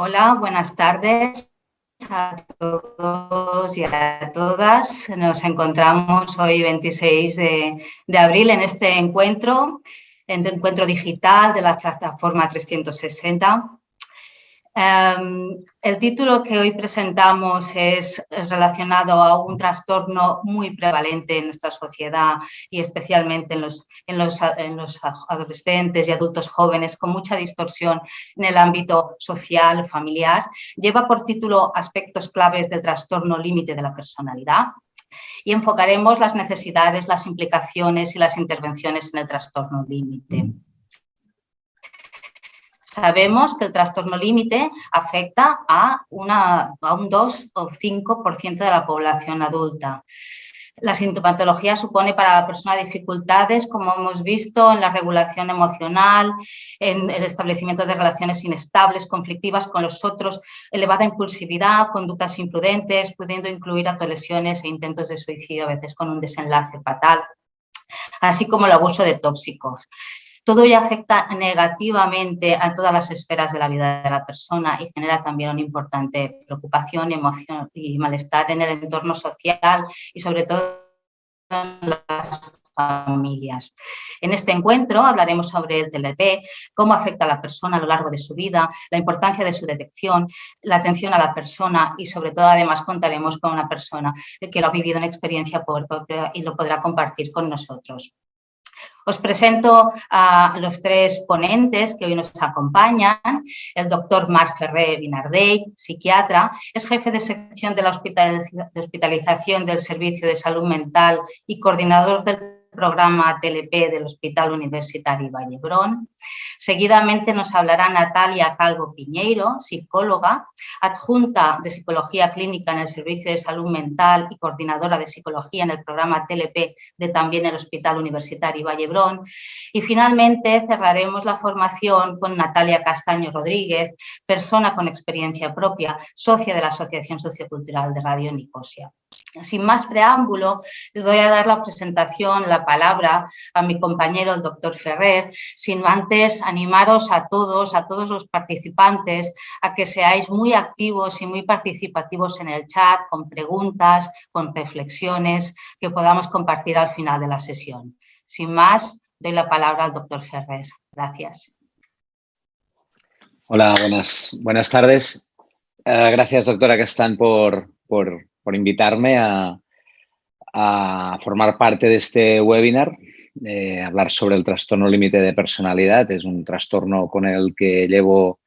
Hola, buenas tardes a todos y a todas. Nos encontramos hoy 26 de, de abril en este encuentro, en el encuentro digital de la plataforma 360 Em, el título que hoy presentamos es relacionado a un trastorno muy prevalente en nuestra sociedad y especialmente en los, en los, adolescentes y adultos jóvenes con mucha distorsión en el ámbito social, familiar. Lleva por título Aspectos claves del trastorno límite de la personalidad y enfocaremos las necesidades, las implicaciones y las intervenciones en el trastorno límite. Sabemos que el trastorno límite afecta a, un 2 o 5% de la población adulta. La sintomatología supone para la persona dificultades, como hemos visto, en la regulación emocional, en el establecimiento de relaciones inestables, conflictivas con los otros, elevada impulsividad, conductas imprudentes, pudiendo incluir autolesiones e intentos de suicidio, a veces con un desenlace fatal, así como el abuso de tóxicos. Todo ello afecta negativamente a todas las esferas de la vida de la persona y genera también una importante preocupación, emoción y malestar en el entorno social y sobre todo en las familias. En este encuentro hablaremos sobre el TLP, cómo afecta a la persona a lo largo de su vida, la importancia de su detección, la atención a la persona y sobre todo además contaremos con una persona que lo ha vivido en experiencia propia y lo podrá compartir con nosotros. Os presento a los tres ponentes que hoy nos acompañan. El doctor Marc Ferrer Binardey, psiquiatra, es jefe de sección de la hospitalización del Servicio de Salud Mental y coordinador del programa TLP del Hospital Universitario Vallebrón. Seguidamente nos hablará Natalia Calvo Piñeiro, psicóloga, adjunta de Psicología Clínica en el Servicio de Salud Mental y coordinadora de Psicología en el programa TLP de también el Hospital Universitario Vallebrón. Y finalmente cerraremos la formación con Natalia Castaño Rodríguez, persona con experiencia propia, socia de la Asociación Sociocultural de Radio Nicosia. Sin más preámbulo, les voy a dar la presentación, la palabra a mi compañero, el doctor Ferrer, sin antes animaros a todos, a todos los participantes, a que seáis muy activos y muy participativos en el chat, con preguntas, con reflexiones que podamos compartir al final de la sesión. Sin más, doy la palabra al doctor Ferrer. Gracias. Hola, buenas, buenas tardes. Eh, gracias, doctora Castán, por, por por invitarme a, formar parte de este webinar, eh, hablar sobre el trastorno límite de personalidad. Es un trastorno con el que llevo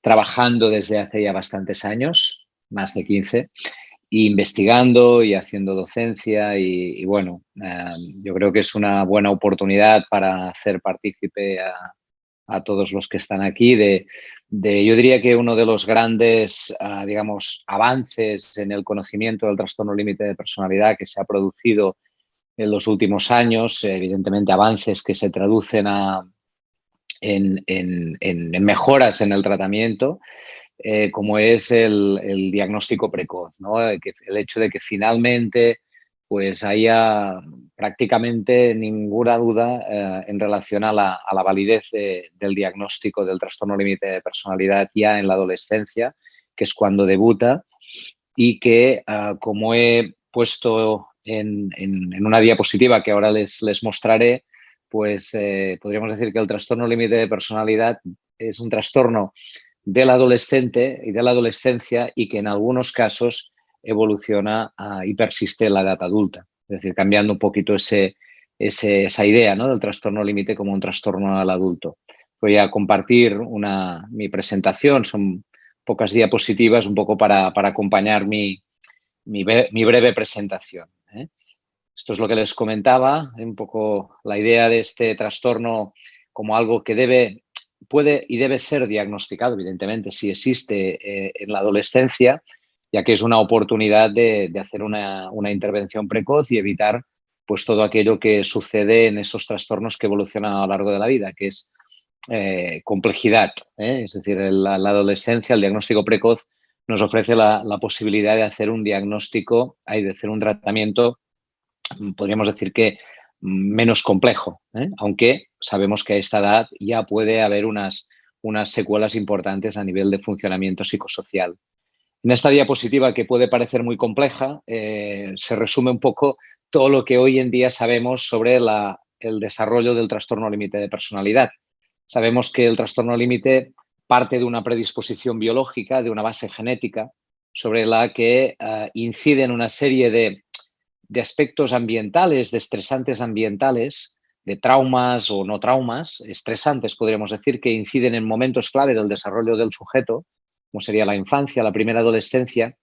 trabajando desde hace ya bastantes años, más de 15, investigando y haciendo docencia y, bueno, eh, yo creo que es una buena oportunidad para hacer partícipe a, a todos los que están aquí de, yo diría que uno de los grandes, ah, digamos, avances en el conocimiento del trastorno límite de personalidad que se ha producido en los últimos años, evidentemente avances que se traducen a, en, mejoras en el tratamiento, eh, como es el, diagnóstico precoz, ¿no? el hecho de que finalmente pues haya prácticamente ninguna duda eh, en relación a la, validez del diagnóstico del trastorno límite de personalidad ya en la adolescencia, que es cuando debuta y que, ah, como he puesto en, una diapositiva que ahora les, les mostraré, pues eh, podríamos decir que el trastorno límite de personalidad es un trastorno del adolescente y de la adolescencia y que en algunos casos evoluciona y persiste en la edad adulta. Es decir, cambiando un poquito esa idea del trastorno límite como un trastorno al adulto. Voy a compartir una, mi presentación, son pocas diapositivas, un poco para, acompañar mi, mi, breve presentación. ¿eh? Esto es lo que les comentaba, un poco la idea de este trastorno como algo que debe, puede y debe ser diagnosticado, evidentemente, si existe eh, en la adolescencia, ya que es una oportunidad de, hacer una, intervención precoz y evitar pues todo aquello que sucede en esos trastornos que evolucionan a lo largo de la vida, que es eh, complejidad. ¿eh? Es decir, la, adolescencia, el diagnóstico precoz nos ofrece la, posibilidad de hacer un diagnóstico, hay de hacer un tratamiento, podríamos decir que menos complejo, ¿eh? aunque sabemos que a esta edad ya puede haber unas unas secuelas importantes a nivel de funcionamiento psicosocial. En esta diapositiva, que puede parecer muy compleja, eh, se resume un poco todo lo que hoy en día sabemos sobre el desarrollo del trastorno límite de personalidad. Sabemos que el trastorno límite parte de una predisposición biológica, de una base genética, sobre la que uh, inciden una serie de, de, aspectos ambientales, de estresantes ambientales, de traumas o no traumas, estresantes podríamos decir, que inciden en momentos clave del desarrollo del sujeto, como sería la infancia, la primera adolescencia,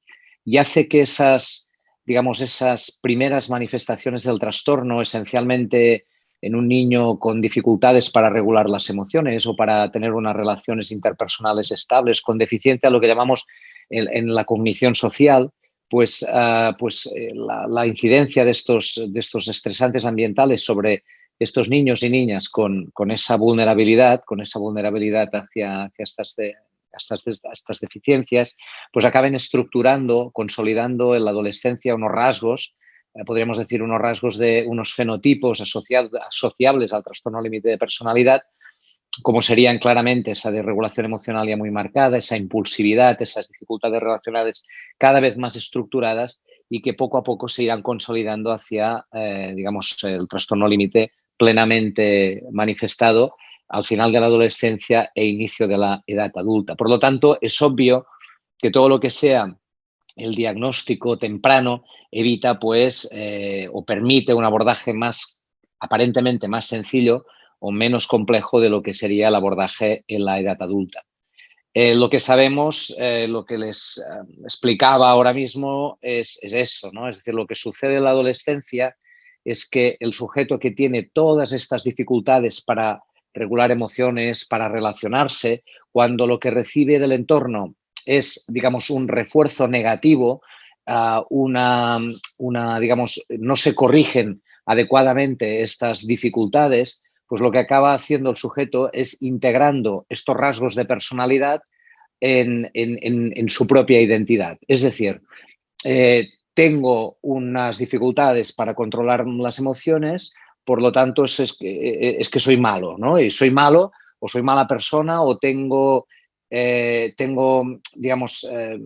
y hace que esas, digamos, esas primeras manifestaciones del trastorno, esencialmente en un niño con dificultades para regular las emociones o para tener unas relaciones interpersonales estables, con deficiencia, lo que llamamos en, la cognición social, pues, uh, pues eh, la, incidencia de estos, de estos estresantes ambientales sobre estos niños y niñas con, con esa vulnerabilidad, con esa vulnerabilidad hacia, estas, estas, deficiencias, pues acaben estructurando, consolidando en la adolescencia unos rasgos, eh, podríamos decir unos rasgos de unos fenotipos asociables al trastorno límite de personalidad, como serían claramente esa desregulación emocional ya muy marcada, esa impulsividad, esas dificultades relacionales cada vez más estructuradas y que poco a poco se irán consolidando hacia, eh, digamos, el trastorno límite plenamente manifestado al final de la adolescencia e inicio de la edad adulta. Por lo tanto, es obvio que todo lo que sea el diagnóstico temprano evita, pues, eh, o permite un abordaje más, aparentemente más sencillo o menos complejo de lo que sería el abordaje en la edad adulta. Eh, lo que sabemos, eh, lo que les explicaba ahora mismo es, es, eso, ¿no? Es decir, lo que sucede en la adolescencia es que el sujeto que tiene todas estas dificultades para regular emociones, para relacionarse, cuando lo que recibe del entorno es, digamos, un refuerzo negativo, uh, una, una, digamos, no se corrigen adecuadamente estas dificultades, pues lo que acaba haciendo el sujeto es integrando estos rasgos de personalidad en, en, en, en su propia identidad. Es decir, eh, tengo unas dificultades para controlar las emociones, por lo tanto es, es, es, que soy malo, ¿no? Y soy malo o soy mala persona o tengo, eh, tengo digamos, eh,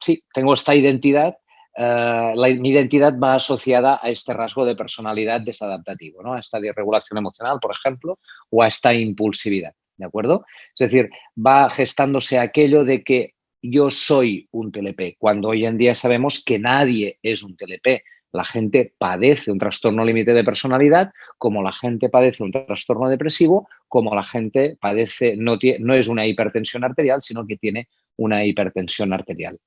sí, tengo esta identidad la, mi identidad va asociada a este rasgo de personalidad desadaptativo, ¿no? a esta desregulación emocional, por ejemplo, o a esta impulsividad, ¿de acuerdo? Es decir, va gestándose aquello de que yo soy un TLP, cuando hoy en día sabemos que nadie es un TLP. La gente padece un trastorno límite de personalidad, como la gente padece un trastorno depresivo, como la gente padece, no, tiene, no es una hipertensión arterial, sino que tiene una hipertensión arterial.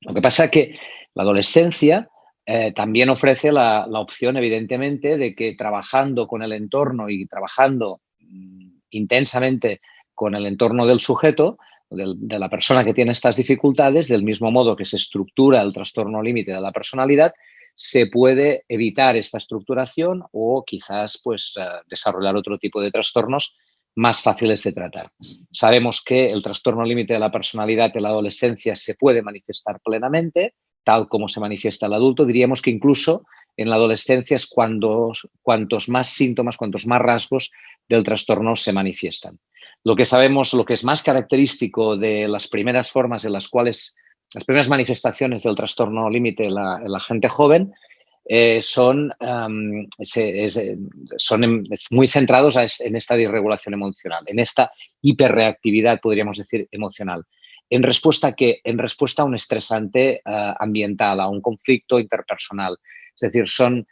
Lo que pasa es que la adolescencia eh, también ofrece la, opción, evidentemente, de que trabajando con el entorno y trabajando mm, intensamente con el entorno del sujeto, de la persona que tiene estas dificultades, del mismo modo que se estructura el trastorno límite de la personalidad, se puede evitar esta estructuración o quizás pues, uh, desarrollar otro tipo de trastornos más fáciles de tratar. Sabemos que el trastorno límite de la personalidad en la adolescencia se puede manifestar plenamente, tal como se manifiesta el adulto. Diríamos que incluso en la adolescencia es cuando, cuantos más síntomas, cuantos más rasgos del trastorno se manifiestan. Lo que sabemos, lo que es más característico de las primeras formas en las cuales, las primeras manifestaciones del trastorno límite en la, en la gente joven, eh, son, se, es, muy centrados en esta disregulación emocional, en esta hiperreactividad, podríamos decir, emocional en respuesta a qué? En respuesta a un estresante uh, ambiental, a un conflicto interpersonal. Es decir, son,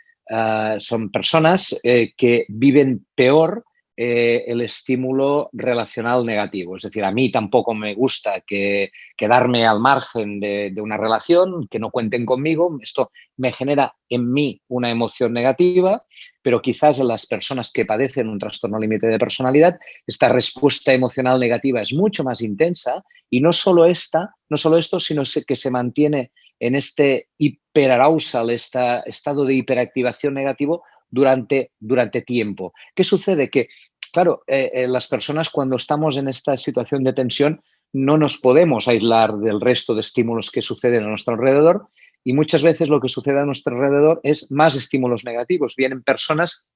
son personas eh, que viven peor eh, el estímulo relacional negativo. Es decir, a mí tampoco me gusta que quedarme al margen de, una relación, que no cuenten conmigo. Esto me genera en mí una emoción negativa, pero quizás en las personas que padecen un trastorno límite de personalidad, esta respuesta emocional negativa es mucho más intensa y no solo esta, no solo esto, sino que se mantiene en este hiperarousal, este estado de hiperactivación negativo durante, durante tiempo. ¿Qué sucede? Que, claro, eh, eh, las personas cuando estamos en esta situación de tensión no nos podemos aislar del resto de estímulos que suceden a nuestro alrededor y muchas veces lo que sucede a nuestro alrededor es más estímulos negativos. Vienen personas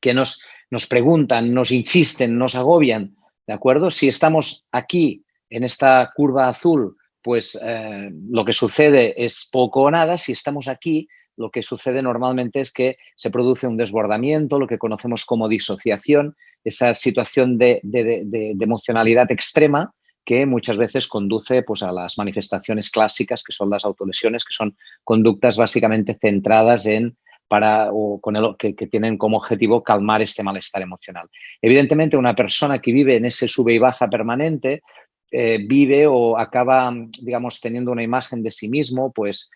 que nos, nos preguntan, nos insisten, nos agobian ¿de acuerdo? Si estamos aquí en esta curva azul, pues eh, lo que sucede es poco o nada. Si estamos aquí, lo que sucede normalmente es que se produce un desbordamiento, lo que conocemos como disociación, esa situación de, emocionalidad extrema que muchas veces conduce pues, a las manifestaciones clásicas que son las autolesiones, que son conductas básicamente centradas en para, o con el, que, tienen como objetivo calmar este malestar emocional. Evidentemente, una persona que vive en ese sube y baja permanente eh, vive o acaba, digamos, teniendo una imagen de sí mismo, pues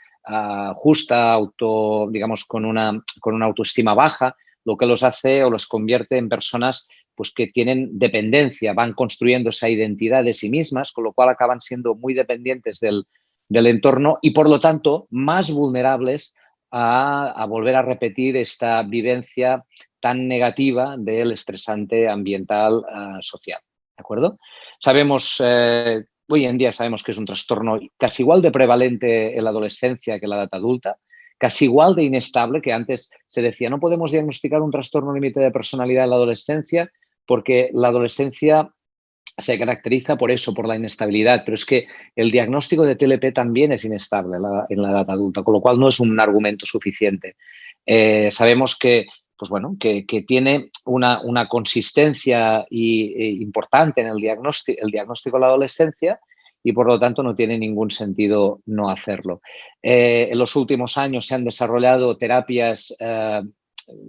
justa, auto, digamos, con una, con una autoestima baja, lo que los hace o los convierte en personas pues, que tienen dependencia, van construyendo esa identidad de sí mismas, con lo cual acaban siendo muy dependientes del, entorno y, por lo tanto, más vulnerables a, volver a repetir esta vivencia tan negativa del estresante ambiental ah, social. ¿De acuerdo? Sabemos eh, Hoy en día sabemos que es un trastorno casi igual de prevalente en la adolescencia que en la edad adulta, casi igual de inestable que antes se decía, no podemos diagnosticar un trastorno límite de personalidad en la adolescencia porque la adolescencia se caracteriza por eso, por la inestabilidad, pero es que el diagnóstico de TLP también es inestable en la, edad adulta, con lo cual no es un argumento suficiente. Eh, sabemos que pues bueno, que, tiene una, consistencia e importante en el diagnóstico, el diagnóstico de la adolescencia y por lo tanto no tiene ningún sentido no hacerlo. Eh, en los últimos años se han desarrollado terapias eh,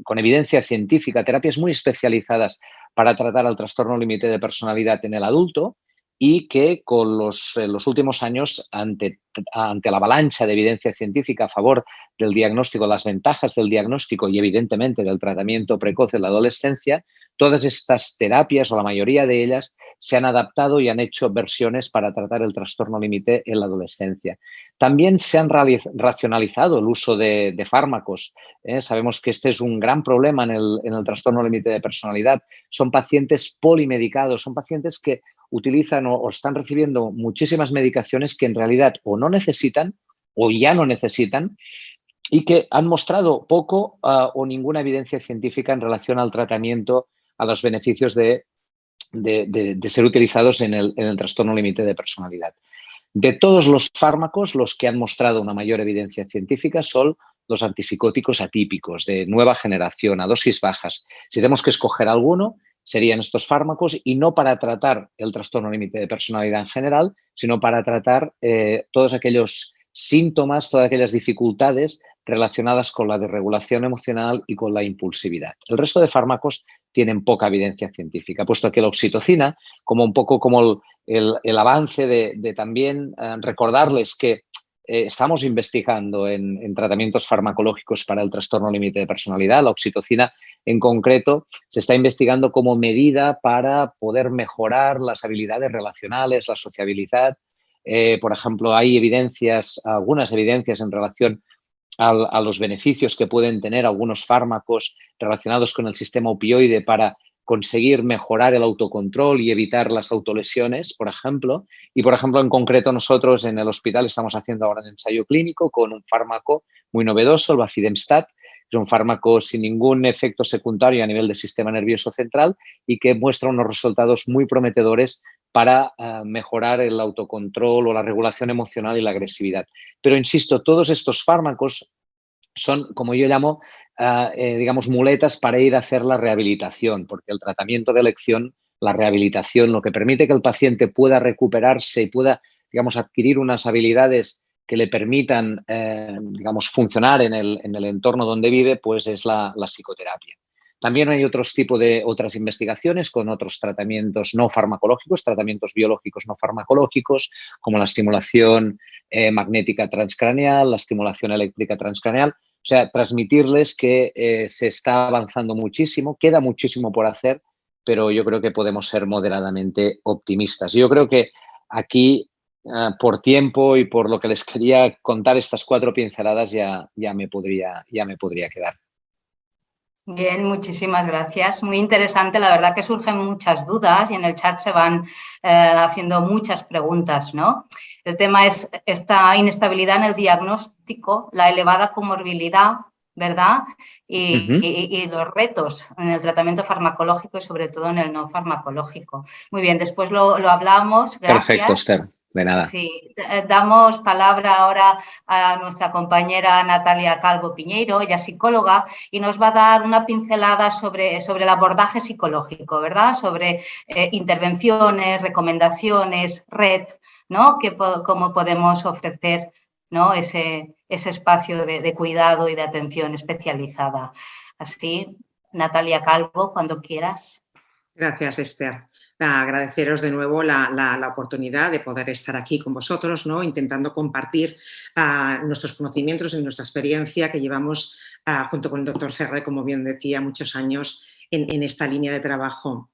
con evidencia científica, terapias muy especializadas para tratar el trastorno límite de personalidad en el adulto y que con los, los últimos años, ante, ante, la avalancha de evidencia científica a favor del diagnóstico, las ventajas del diagnóstico y evidentemente del tratamiento precoz en la adolescencia, todas estas terapias o la mayoría de ellas se han adaptado y han hecho versiones para tratar el trastorno límite en la adolescencia. También se han racionalizado el uso de, fármacos. ¿eh? Sabemos que este es un gran problema en el, en el trastorno límite de personalidad. Son pacientes polimedicados, son pacientes que utilizan o, están recibiendo muchísimas medicaciones que en realidad o no necesitan o ya no necesitan y que han mostrado poco ah, o ninguna evidencia científica en relación al tratamiento, a los beneficios de, ser utilizados en el, en el trastorno límite de personalidad. De todos los fármacos, los que han mostrado una mayor evidencia científica son los antipsicóticos atípicos de nueva generación, a dosis bajas. Si tenemos que escoger alguno, serían estos fármacos y no para tratar el trastorno límite de personalidad en general, sino para tratar eh, todos aquellos síntomas, todas aquellas dificultades relacionadas con la desregulación emocional y con la impulsividad. El resto de fármacos tienen poca evidencia científica, puesto que la oxitocina, como un poco como el, avance de, también eh, recordarles que eh, estamos investigando en, tratamientos farmacológicos para el trastorno límite de personalidad. La oxitocina, en concreto, se está investigando como medida para poder mejorar las habilidades relacionales, la sociabilidad. Eh, por ejemplo, hay evidencias, algunas evidencias en relación a los beneficios que pueden tener algunos fármacos relacionados con el sistema opioide para conseguir mejorar el autocontrol y evitar las autolesiones, por ejemplo. Y, por ejemplo, en concreto nosotros en el hospital estamos haciendo ahora un ensayo clínico con un fármaco muy novedoso, el Bafidemstat, es un fármaco sin ningún efecto secundario a nivel del sistema nervioso central y que muestra unos resultados muy prometedores para eh, mejorar el autocontrol o la regulación emocional y la agresividad. Pero, insisto, todos estos fármacos son, como yo llamo, eh, digamos, muletas para ir a hacer la rehabilitación, porque el tratamiento de elección, la rehabilitación, lo que permite que el paciente pueda recuperarse y pueda, digamos, adquirir unas habilidades que le permitan, eh, digamos, funcionar en el, entorno donde vive, pues es la, psicoterapia. También hay otros tipos de otras investigaciones con otros tratamientos no farmacológicos, tratamientos biológicos no farmacológicos, como la estimulación eh, magnética transcraneal, la estimulación eléctrica transcraneal, o sea, transmitirles que eh, se está avanzando muchísimo, queda muchísimo por hacer, pero yo creo que podemos ser moderadamente optimistas. Yo creo que aquí, ah, por tiempo y por lo que les quería contar estas cuatro pinceladas, ya, ya, me, podría, ya me podría quedar. Bien, muchísimas gracias. Muy interesante, la verdad que surgen muchas dudas y en el chat se van eh, haciendo muchas preguntas, ¿no? El tema es esta inestabilidad en el diagnóstico, la elevada comorbilidad ¿verdad? Y, los retos en el tratamiento farmacológico y sobre todo en el no farmacológico. Muy bien, después lo, hablamos. Perfecto, Esther. De nada. Sí, eh, damos palabra ahora a nuestra compañera Natalia Calvo Piñeiro, ella es psicóloga, y nos va a dar una pincelada sobre, sobre el abordaje psicológico, ¿verdad? Sobre eh, intervenciones, recomendaciones, red, ¿no? Que, cómo podemos ofrecer ¿no? ese, ese espacio de, cuidado y de atención especializada. Así, Natalia Calvo, cuando quieras. Gracias, Esther. Agradeceros de nuevo la, oportunidad de poder estar aquí con vosotros, ¿no? intentando compartir ah, nuestros conocimientos y nuestra experiencia que llevamos ah, junto con el doctor Ferre, como bien decía, muchos años en, en esta línea de trabajo.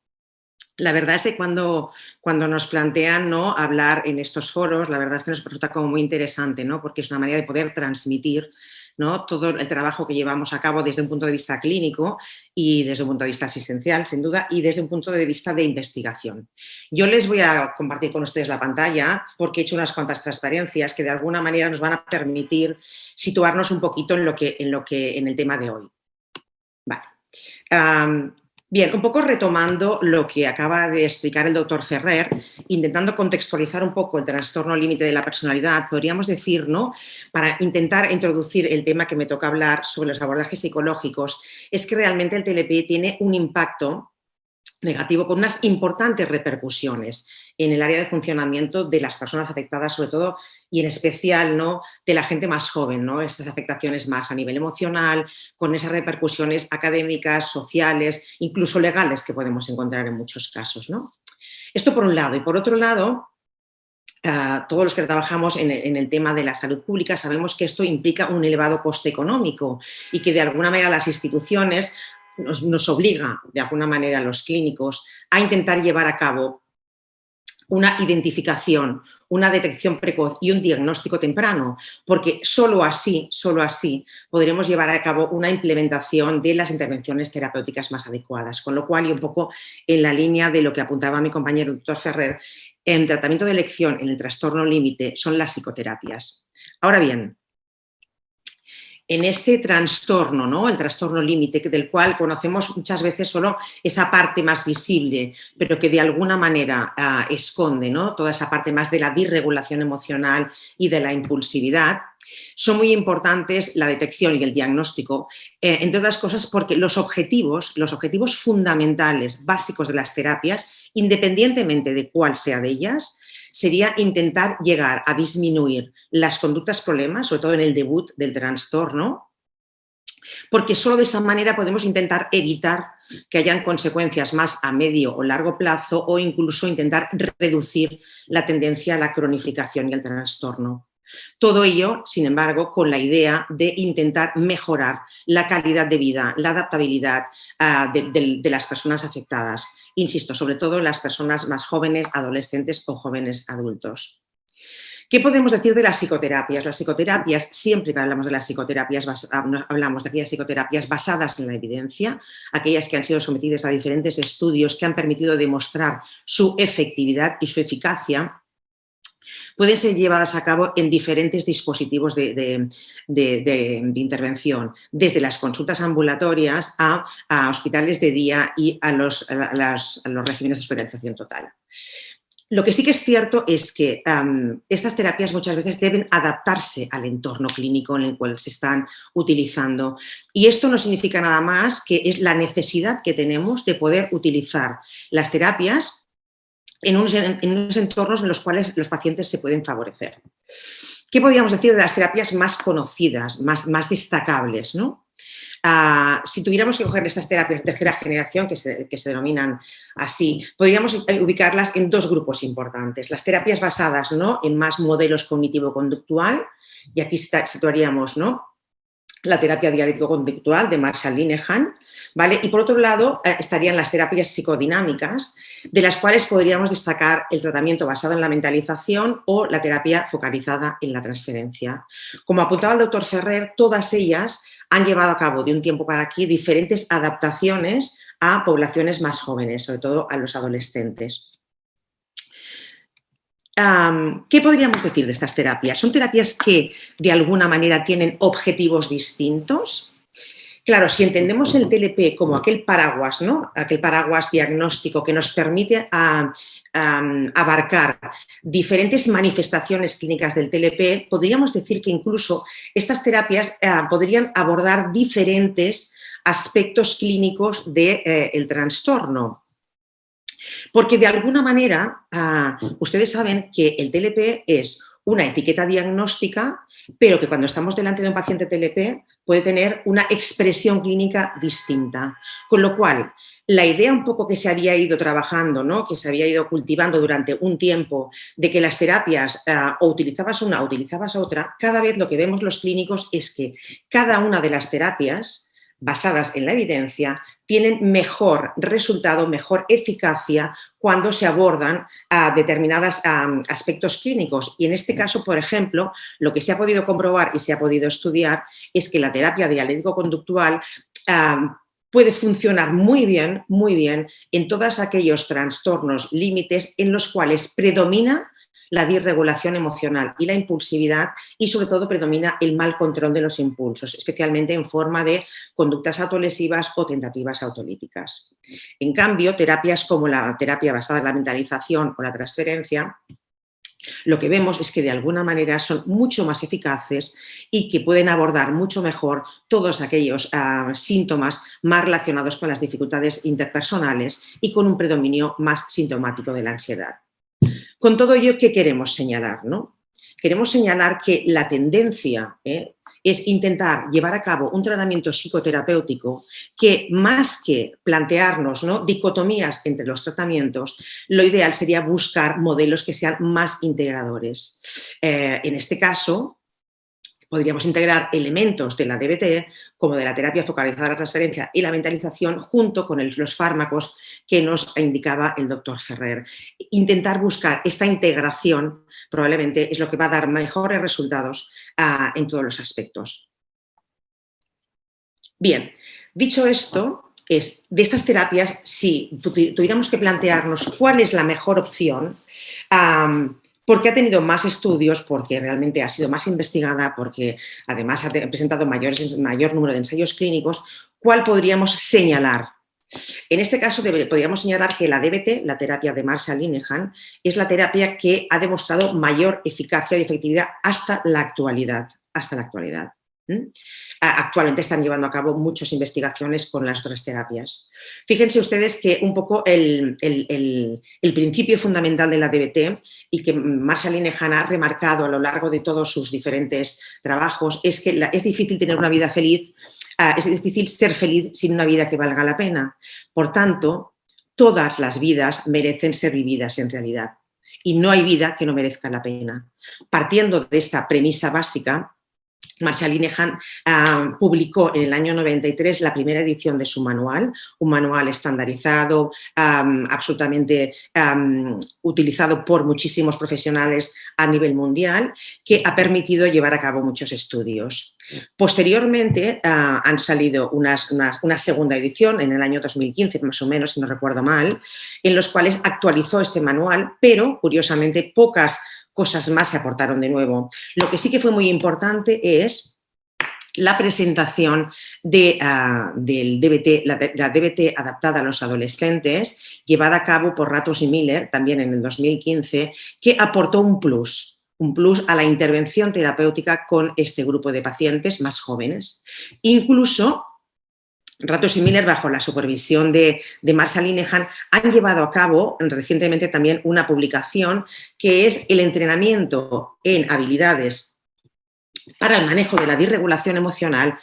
La verdad es que cuando, cuando nos plantean ¿no? hablar en estos foros, la verdad es que nos resulta como muy interesante, ¿no? porque es una manera de poder transmitir ¿no? todo el trabajo que llevamos a cabo desde un punto de vista clínico y desde un punto de vista asistencial, sin duda, y desde un punto de vista de investigación. Yo les voy a compartir con ustedes la pantalla porque he hecho unas cuantas transparencias que de alguna manera nos van a permitir situarnos un poquito en, lo que, en, lo que, en el tema de hoy. Vale. Bien, un poco retomando lo que acaba de explicar el doctor Ferrer, intentando contextualizar un poco el trastorno límite de la personalidad, podríamos decir, ¿no? Para intentar introducir el tema que me toca hablar sobre los abordajes psicológicos, es que realmente el TLP tiene un impacto negativo con unas importantes repercusiones en el área de funcionamiento de las personas afectadas, sobre todo y en especial ¿no? de la gente más joven, ¿no? esas afectaciones más a nivel emocional, con esas repercusiones académicas, sociales, incluso legales que podemos encontrar en muchos casos. ¿no? Esto por un lado. Y por otro lado, ah, todos los que trabajamos en el, en el, tema de la salud pública sabemos que esto implica un elevado coste económico y que de alguna manera las instituciones nos, obliga de alguna manera a los clínicos a intentar llevar a cabo una identificación, una detección precoz y un diagnóstico temprano, porque solo así, solo así podremos llevar a cabo una implementación de las intervenciones terapéuticas más adecuadas. Con lo cual, y un poco en la línea de lo que apuntaba mi compañero doctor Ferrer, en tratamiento de elección en el trastorno límite son las psicoterapias. Ahora bien, en este trastorno, ¿no? el trastorno límite, del cual conocemos muchas veces solo esa parte más visible, pero que de alguna manera ah, esconde ¿no? toda esa parte más de la disregulación emocional y de la impulsividad, son muy importantes la detección y el diagnóstico, eh, entre otras cosas porque los objetivos, los objetivos fundamentales, básicos de las terapias, independientemente de cuál sea de ellas, sería intentar llegar a disminuir las conductas problemas, sobre todo en el debut del trastorno, porque solo de esa manera podemos intentar evitar que hayan consecuencias más a medio o largo plazo o incluso intentar reducir la tendencia a la cronificación y al trastorno. Todo ello, sin embargo, con la idea de intentar mejorar la calidad de vida, la adaptabilidad ah, de, las personas afectadas insisto, sobre todo las personas más jóvenes, adolescentes o jóvenes adultos. ¿Qué podemos decir de las psicoterapias? Las psicoterapias, siempre que hablamos de las psicoterapias, ah, hablamos de aquellas psicoterapias basadas en la evidencia, aquellas que han sido sometidas a diferentes estudios que han permitido demostrar su efectividad y su eficacia, pueden ser llevadas a cabo en diferentes dispositivos de, intervención, desde las consultas ambulatorias a, hospitales de día y a los, regímenes de hospitalización total. Lo que sí que es cierto es que estas terapias muchas veces deben adaptarse al entorno clínico en el cual se están utilizando. Y esto no significa nada más que es la necesidad que tenemos de poder utilizar las terapias en unos, entornos en los cuales los pacientes se pueden favorecer. ¿Qué podríamos decir de las terapias más conocidas, más, más destacables? ¿no? Ah, si tuviéramos que coger estas terapias de tercera generación, que se, que se, denominan así, podríamos ubicarlas en dos grupos importantes. Las terapias basadas ¿no? en más modelos cognitivo-conductual, y aquí situaríamos ¿no? la terapia dialéctico-conductual de Marshall Linehan, ¿vale? Y por otro lado eh, estarían las terapias psicodinámicas, de las cuales podríamos destacar el tratamiento basado en la mentalización o la terapia focalizada en la transferencia. Como apuntaba el doctor Ferrer, todas ellas han llevado a cabo de un tiempo para aquí diferentes adaptaciones a poblaciones más jóvenes, sobre todo a los adolescentes. ¿Qué podríamos decir de estas terapias? ¿Son terapias que de alguna manera tienen objetivos distintos? Claro, si entendemos el TLP como aquel paraguas, ¿no? aquel paraguas diagnóstico que nos permite abarcar diferentes manifestaciones clínicas del TLP, podríamos decir que incluso estas terapias eh, podrían abordar diferentes aspectos clínicos del de, eh, trastorno. Porque de alguna manera, ah, ustedes saben que el TLP es una etiqueta diagnóstica, pero que cuando estamos delante de un paciente TLP puede tener una expresión clínica distinta. Con lo cual, la idea un poco que se había ido trabajando, ¿no? que se había ido cultivando durante un tiempo, de que las terapias ah, o utilizabas una o utilizabas otra, cada vez lo que vemos los clínicos es que cada una de las terapias basadas en la evidencia tienen mejor resultado, mejor eficacia cuando se abordan a determinados aspectos clínicos. Y en este caso, por ejemplo, lo que se ha podido comprobar y se ha podido estudiar es que la terapia dialéctico-conductual puede funcionar muy bien, muy bien en todos aquellos trastornos límites en los cuales predomina la disregulación emocional y la impulsividad y sobre todo predomina el mal control de los impulsos, especialmente en forma de conductas autolesivas o tentativas autolíticas. En cambio, terapias como la terapia basada en la mentalización o la transferencia lo que vemos es que de alguna manera son mucho más eficaces y que pueden abordar mucho mejor todos aquellos ah, síntomas más relacionados con las dificultades interpersonales y con un predominio más sintomático de la ansiedad. Con todo ello, ¿qué queremos señalar? No? Queremos señalar que la tendencia ¿eh? es intentar llevar a cabo un tratamiento psicoterapéutico que más que plantearnos ¿no? dicotomías entre los tratamientos, lo ideal sería buscar modelos que sean más integradores. Eh, en este caso, podríamos integrar elementos de la DBT, como de la terapia focalizada a la transferencia y la mentalización, junto con los fármacos que nos indicaba el doctor Ferrer. Intentar buscar esta integración probablemente es lo que va a dar mejores resultados ah, en todos los aspectos. Bien, dicho esto, es, de estas terapias, si tuviéramos que plantearnos cuál es la mejor opción, porque ha tenido más estudios, porque realmente ha sido más investigada, porque además ha presentado mayor número de ensayos clínicos, ¿cuál podríamos señalar? En este caso podríamos señalar que la DBT, la terapia de Marshall Linehan, es la terapia que ha demostrado mayor eficacia y efectividad hasta la actualidad. Hasta la actualidad. Actualmente están llevando a cabo muchas investigaciones con las otras terapias. Fíjense ustedes que un poco el, principio fundamental de la DBT y que Marshall Linehan ha remarcado a lo largo de todos sus diferentes trabajos es que es difícil tener una vida feliz, ah, es difícil ser feliz sin una vida que valga la pena. Por tanto, todas las vidas merecen ser vividas en realidad y no hay vida que no merezca la pena. Partiendo de esta premisa básica, Marshall Linehan ah, publicó en el año 93 la primera edición de su manual, un manual estandarizado, absolutamente utilizado por muchísimos profesionales a nivel mundial, que ha permitido llevar a cabo muchos estudios. Posteriormente ah, han salido una segunda edición en el año 2015, más o menos, si no recuerdo mal, en los cuales actualizó este manual, pero curiosamente pocas cosas más se aportaron de nuevo. Lo que sí que fue muy importante es la presentación de, ah, del DBT, la, DBT adaptada a los adolescentes, llevada a cabo por Ratos y Miller, también en el 2015, que aportó un plus, un plus a la intervención terapéutica con este grupo de pacientes más jóvenes. Incluso Ratos y Miller, bajo la supervisión de, de Marshall Linehan, han llevado a cabo recientemente también una publicación que es el entrenamiento en habilidades para el manejo de la disregulación emocional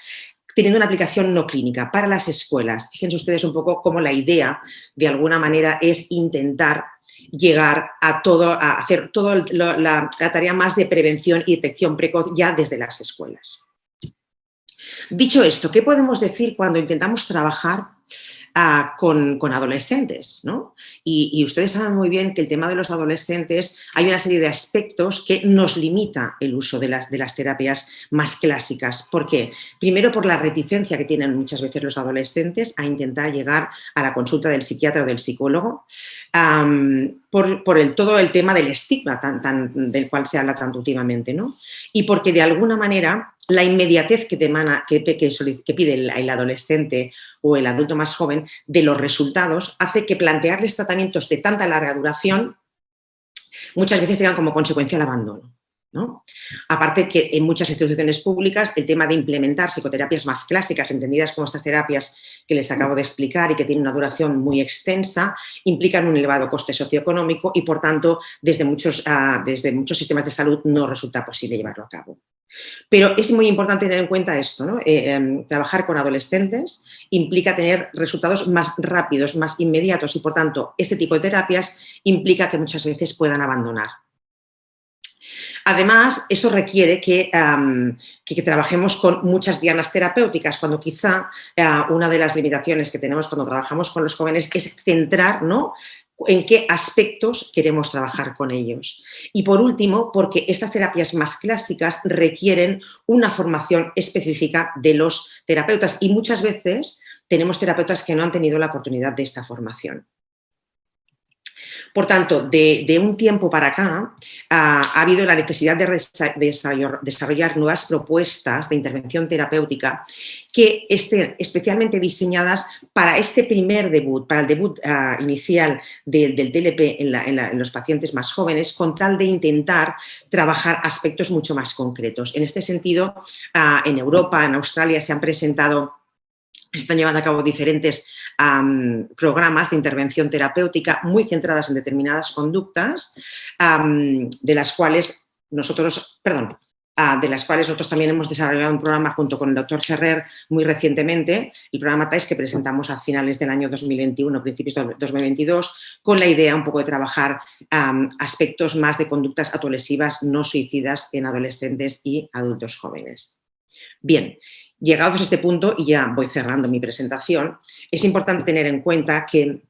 teniendo una aplicación no clínica para las escuelas. Fíjense ustedes un poco cómo la idea, de alguna manera, es intentar llegar a todo, a hacer toda la, la tarea más de prevención y detección precoz ya desde las escuelas. Dicho esto, ¿qué podemos decir cuando intentamos trabajar ah, con, adolescentes? Y, ustedes saben muy bien que el tema de los adolescentes hay una serie de aspectos que nos limita el uso de las, terapias más clásicas. ¿Por qué? Primero por la reticencia que tienen muchas veces los adolescentes a intentar llegar a la consulta del psiquiatra o del psicólogo, por, el, todo el tema del estigma del cual se habla tanto últimamente, ¿no? y porque de alguna manera la inmediatez que, que, pide el, adolescente o el adulto más joven de los resultados hace que plantearles tratamientos de tanta larga duración muchas veces tengan como consecuencia el abandono. ¿No? Aparte que en muchas instituciones públicas el tema de implementar psicoterapias más clásicas, entendidas como estas terapias que les acabo de explicar y que tienen una duración muy extensa, implican un elevado coste socioeconómico y por tanto desde muchos, ah, desde muchos sistemas de salud no resulta posible llevarlo a cabo. Pero es muy importante tener en cuenta esto, eh, em, trabajar con adolescentes implica tener resultados más rápidos, más inmediatos y por tanto este tipo de terapias implica que muchas veces puedan abandonar. Además, eso requiere que, trabajemos con muchas dianas terapéuticas, cuando quizá eh, una de las limitaciones que tenemos cuando trabajamos con los jóvenes es centrar ¿no? en qué aspectos queremos trabajar con ellos. Y por último, porque estas terapias más clásicas requieren una formación específica de los terapeutas y muchas veces tenemos terapeutas que no han tenido la oportunidad de esta formación. Por tanto, de, un tiempo para acá ha habido la necesidad de desarrollar, nuevas propuestas de intervención terapéutica que estén especialmente diseñadas para este primer debut, para el debut ah, inicial del TLP en, los pacientes más jóvenes, con tal de intentar trabajar aspectos mucho más concretos. En este sentido, ah, en Europa, en Australia, se han presentado están llevando a cabo diferentes programas de intervención terapéutica muy centradas en determinadas conductas, de las cuales nosotros, perdón, ah, de las cuales nosotros también hemos desarrollado un programa junto con el doctor Ferrer muy recientemente, el programa TAIS que presentamos a finales del año 2021, principios de 2022, con la idea un poco de trabajar aspectos más de conductas autolesivas no suicidas en adolescentes y adultos jóvenes. Bien, Llegados a este punto, y ya voy cerrando mi presentación, es importante tener en cuenta que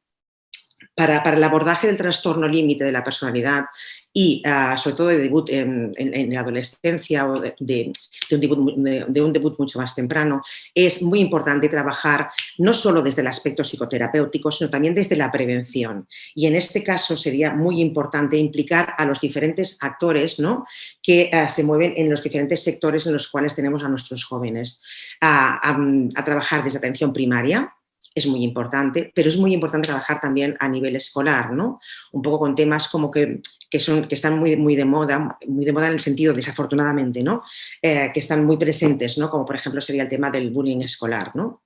para, el abordaje del trastorno límite de la personalidad y ah, sobre todo de debut en, la adolescencia o de, un debut, mucho más temprano, es muy importante trabajar no solo desde el aspecto psicoterapéutico, sino también desde la prevención. Y en este caso sería muy importante implicar a los diferentes actores ¿no? que ah, se mueven en los diferentes sectores en los cuales tenemos a nuestros jóvenes, a trabajar desde atención primaria, es muy importante, pero es muy importante trabajar también a nivel escolar, ¿no? Un poco con temas como que, son, que están muy, muy de moda, muy de moda en el sentido, desafortunadamente, ¿no? Eh, que están muy presentes, ¿no? Como por ejemplo sería el tema del bullying escolar, ¿no?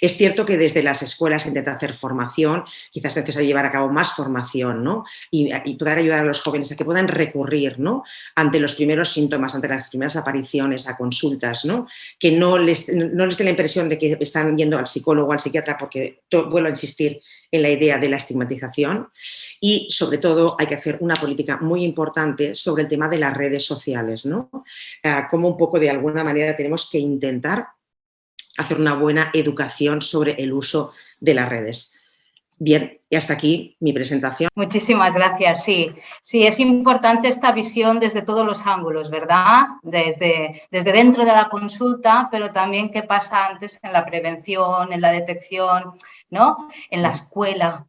Es cierto que desde las escuelas se intenta hacer formación, quizás es necesario llevar a cabo más formación ¿no? y, poder ayudar a los jóvenes a que puedan recurrir ¿no? ante los primeros síntomas, ante las primeras apariciones, a consultas, ¿no? que no les, no les dé la impresión de que están yendo al psicólogo o al psiquiatra porque vuelvo a insistir en la idea de la estigmatización y sobre todo hay que hacer una política muy importante sobre el tema de las redes sociales, ¿no? Eh, como un poco de alguna manera tenemos que intentar hacer una buena educación sobre el uso de las redes. Bien, y hasta aquí mi presentación. Muchísimas gracias, sí. Sí, es importante esta visión desde todos los ángulos, ¿verdad? Desde, desde dentro de la consulta, pero también qué pasa antes en la prevención, en la detección, ¿no? En la escuela,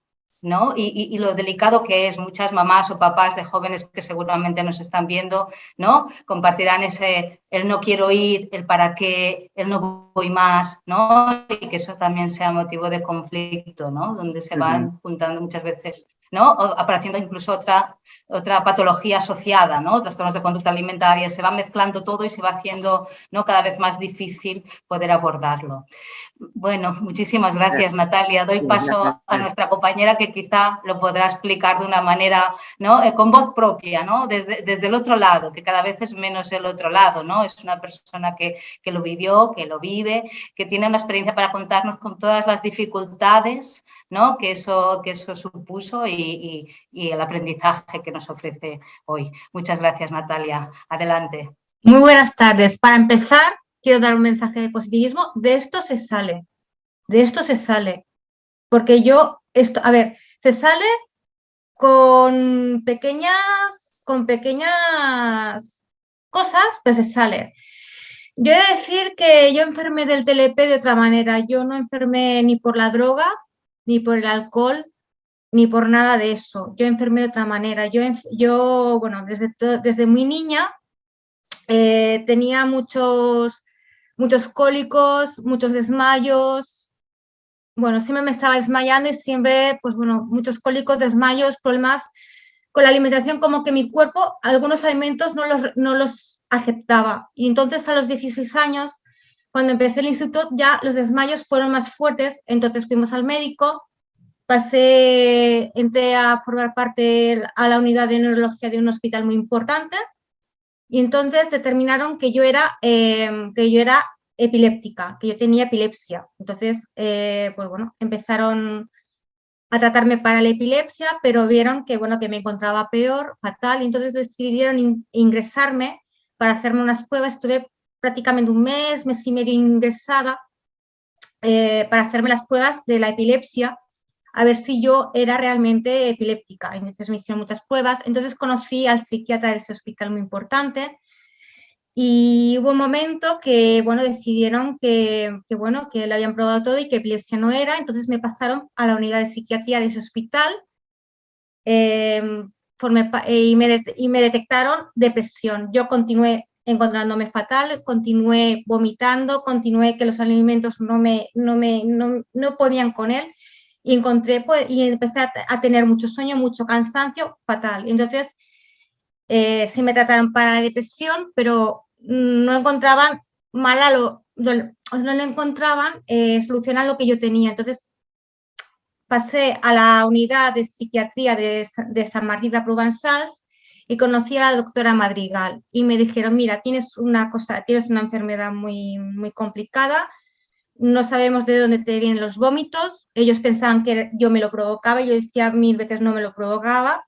¿no? Y, lo delicado que es, muchas mamás o papás de jóvenes que seguramente nos están viendo, ¿no? Compartirán ese, el no quiero ir, el para qué, el no voy más, ¿no? Y que eso también sea motivo de conflicto, ¿no? Donde se van juntando muchas veces ¿no? apareciendo incluso otra, otra patología asociada, ¿no? trastornos de conducta alimentaria, se va mezclando todo y se va haciendo ¿no? cada vez más difícil poder abordarlo. Bueno, muchísimas gracias Natalia. Doy paso a nuestra compañera que quizá lo podrá explicar de una manera, ¿no? Eh, con voz propia, ¿no? Desde, desde, el otro lado, que cada vez es menos el otro lado, ¿no? Es una persona que, que lo vivió, que lo vive, que tiene una experiencia para contarnos con todas las dificultades, ¿no? que, eso, que eso supuso y, el aprendizaje que nos ofrece hoy. Muchas gracias, Natalia. Adelante. Muy buenas tardes. Para empezar, quiero dar un mensaje de positivismo. De esto se sale. De esto se sale. Porque yo, esto, a ver, se sale con pequeñas, con pequeñas cosas, pero se sale. Yo he de decir que yo enfermé del TLP de otra manera. Yo no enfermé ni por la droga, ni por el alcohol, ni por nada de eso. Yo enfermé de otra manera. Yo, yo bueno, desde, desde muy niña eh, tenía muchos, muchos cólicos, muchos desmayos, bueno, siempre me estaba desmayando y siempre, pues bueno, muchos cólicos, desmayos, problemas con la alimentación, como que mi cuerpo algunos alimentos no los, no los aceptaba. Y entonces a los 16 años, cuando empecé el instituto, ya los desmayos fueron más fuertes, entonces fuimos al médico, pasé, entré a formar parte a la unidad de neurología de un hospital muy importante y entonces determinaron que yo era, eh, que yo era epiléptica, que yo tenía epilepsia. Entonces, eh, pues bueno, empezaron a tratarme para la epilepsia, pero vieron que, bueno, que me encontraba peor, fatal, y entonces decidieron ingresarme para hacerme unas pruebas. Estuve prácticamente un mes, mes y medio ingresada eh, para hacerme las pruebas de la epilepsia, a ver si yo era realmente epiléptica. Entonces me hicieron muchas pruebas. Entonces conocí al psiquiatra de ese hospital muy importante, y hubo un momento que, bueno, decidieron que, que, bueno, que lo habían probado todo y que epilepsia no era, entonces me pasaron a la unidad de psiquiatría de ese hospital eh, y, me y me detectaron depresión. Yo continué encontrándome fatal, continué vomitando, continué que los alimentos no, me, no, me, no, no podían con él y encontré, pues, y empecé a, tener mucho sueño, mucho cansancio, fatal. Entonces, eh, sí me trataron para la depresión, pero no encontraban mala lo, no le encontraban eh, solución a lo que yo tenía. Entonces pasé a la unidad de psiquiatría de, de San Martín de Provençals y conocí a la doctora Madrigal y me dijeron, mira, tienes una cosa, tienes una enfermedad muy, muy complicada, no sabemos de dónde te vienen los vómitos, ellos pensaban que yo me lo provocaba, yo decía mil veces no me lo provocaba,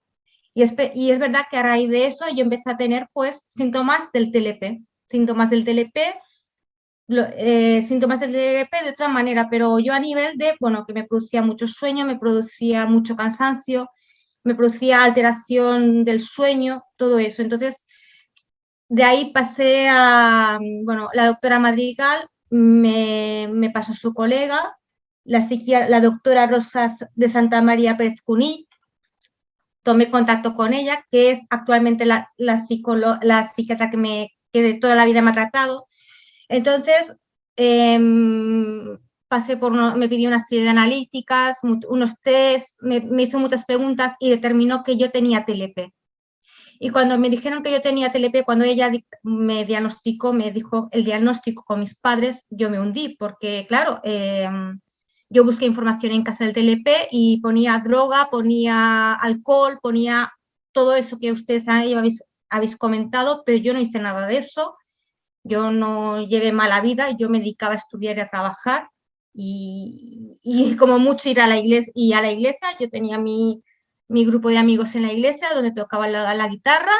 y es, y es verdad que a raíz de eso yo empecé a tener pues síntomas del TLP, síntomas del TLP, eh, síntomas del TLP de otra manera, pero yo a nivel de, bueno, que me producía mucho sueño, me producía mucho cansancio, me producía alteración del sueño, todo eso. Entonces, de ahí pasé a, bueno, la doctora Madrigal me, me pasó su colega, la, la doctora Rosas de Santa María Pérez Cuní, tomé contacto con ella, que es actualmente la, la, la psiquiatra que, me, que de toda la vida me ha tratado. Entonces, em, pasé por, me pidió una serie de analíticas, unos test, me, me, hizo muchas preguntas y determinó que yo tenía TLP. Y cuando me dijeron que yo tenía TLP, cuando ella me diagnosticó, me dijo el diagnóstico con mis padres, yo me hundí, porque claro, eh, yo busqué información en casa del TLP y ponía droga, ponía alcohol, ponía todo eso que ustedes habéis, habéis comentado, pero yo no hice nada de eso. Yo no llevé mala vida, yo me dedicaba a estudiar y a trabajar y, y como mucho ir a la iglesia. Y a la iglesia yo tenía mi, mi grupo de amigos en la iglesia donde tocaba la, la guitarra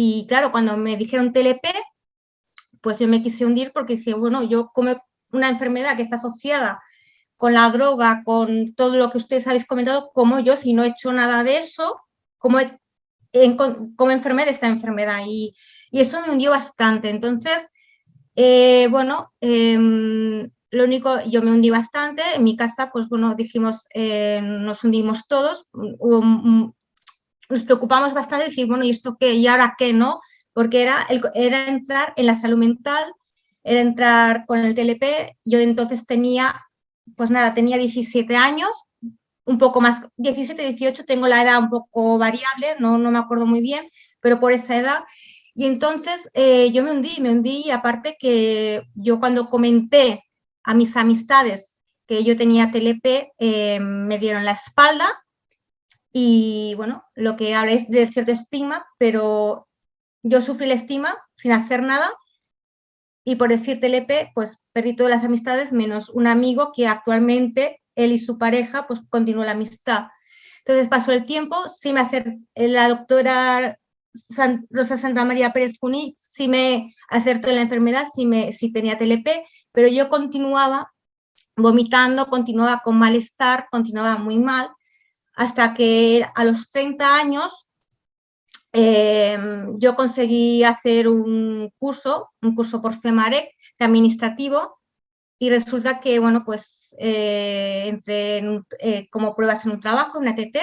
y claro, cuando me dijeron TLP, pues yo me quise hundir porque dije, bueno, yo como una enfermedad que está asociada con la droga, con todo lo que ustedes habéis comentado, como yo, si no he hecho nada de eso, como, en, como enfermé de esta enfermedad. Y, y, eso me hundió bastante. Entonces, eh, bueno, eh, lo único, yo me hundí bastante. En mi casa, pues bueno, dijimos, eh, nos hundimos todos. nos preocupamos bastante decir, bueno, ¿y esto qué? ¿Y ahora qué no? Porque era, era entrar en la salud mental, era entrar con el TLP. Yo entonces tenía pues nada, tenía 17 años, un poco más, 17, 18, tengo la edad un poco variable, no, no me acuerdo muy bien, pero por esa edad. Y entonces eh, yo me hundí, me hundí y aparte que yo cuando comenté a mis amistades que yo tenía TLP, eh, me dieron la espalda y bueno, lo que habla es de cierto estigma, pero yo sufrí la estigma sin hacer nada y por decir TLP, pues perdí todas las amistades menos un amigo que actualmente él y su pareja pues continuó la amistad. Entonces pasó el tiempo, sí me acertó, la doctora Rosa Santa María Pérez Cuní sí me acertó en la enfermedad, sí, me, sí tenía TLP, pero yo continuaba vomitando, continuaba con malestar, continuaba muy mal, hasta que a los 30 años Em, yo conseguí hacer un curso, un curso por FEMAREC de administrativo y resulta que, bueno, pues eh, entré eh, como pruebas en un trabajo, en una TT,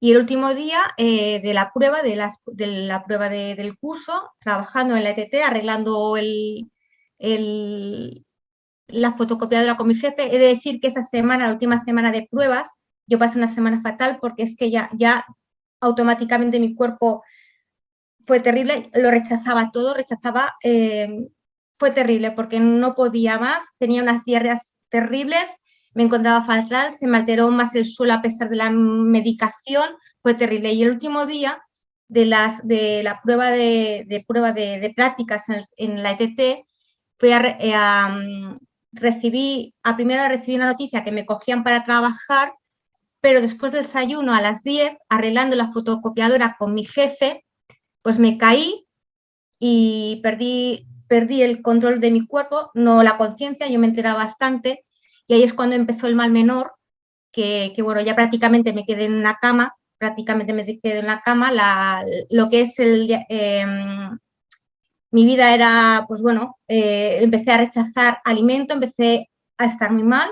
Y el último día eh, de la prueba, de, la prueba del curso, trabajando en la ETT, arreglando el, la fotocopiadora con mi jefe, he de decir que esa semana, la última semana de pruebas, yo pasé una semana fatal porque es que ya, ya automáticamente mi cuerpo fue terrible, lo rechazaba todo, rechazaba, eh, fue terrible porque no podía más, tenía unas diarreas terribles, me encontraba fatal, se me alteró más el suelo a pesar de la medicación, fue terrible. Y el último día de, las, de la prueba de, prueba de, prácticas en, la ETT, fui a, eh, mm, recibí, a primera recibí una noticia que me cogían para trabajar, pero después del desayuno a las 10, arreglando la fotocopiadora con mi jefe, pues me caí y perdí, perdí el control de mi cuerpo, no la conciencia, yo me enteraba bastante, y ahí es cuando empezó el mal menor, que, bueno, ya prácticamente me quedé en una cama, prácticamente me quedé en la cama, lo que es el... Em, mi vida era, pues bueno, eh, empecé a rechazar alimento, empecé a estar muy mal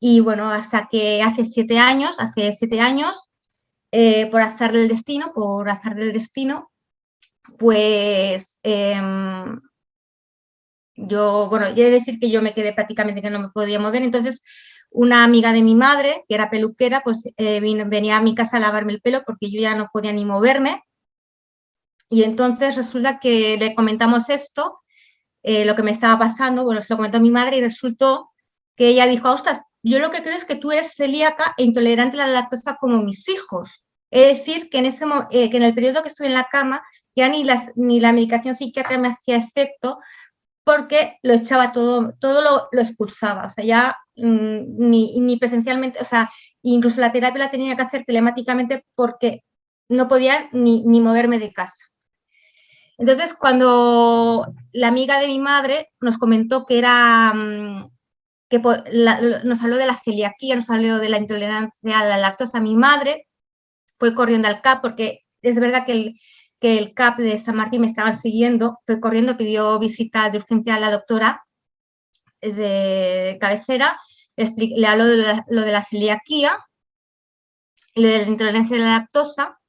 y bueno, hasta que hace siete años, hace siete años, eh, por azar del destino, por azar del destino, pues em, yo, bueno, yo he de decir que yo me quedé prácticamente que no me podía mover, entonces una amiga de mi madre, que era peluquera, pues eh, venía a mi casa a lavarme el pelo porque yo ya no podía ni moverme. Y entonces resulta que le comentamos esto, eh, lo que me estaba pasando, bueno, se lo comentó mi madre y resultó que ella dijo, ostras, yo lo que creo es que tú eres celíaca e intolerante a la lactosa como mis hijos. Es decir, que en, ese, eh, que en el periodo que estuve en la cama ya ni, las, ni la medicación psiquiátrica me hacía efecto porque lo echaba todo, todo lo, expulsaba, o sea, ya mm, ni, presencialmente, o sea, incluso la terapia la tenía que hacer telemáticamente porque no podía ni, moverme de casa. Entonces, cuando la amiga de mi madre nos comentó que era, mm, que nos habló de la celiaquía, nos habló de la intolerancia a la lactosa, mi madre fue corriendo al CAP porque es verdad que el, que el CAP de San Martín me estaban siguiendo, fue corriendo, pidió visita de urgencia a la doctora de cabecera, le habló de lo de la celiaquía, lo de la intolerancia a la lactosa,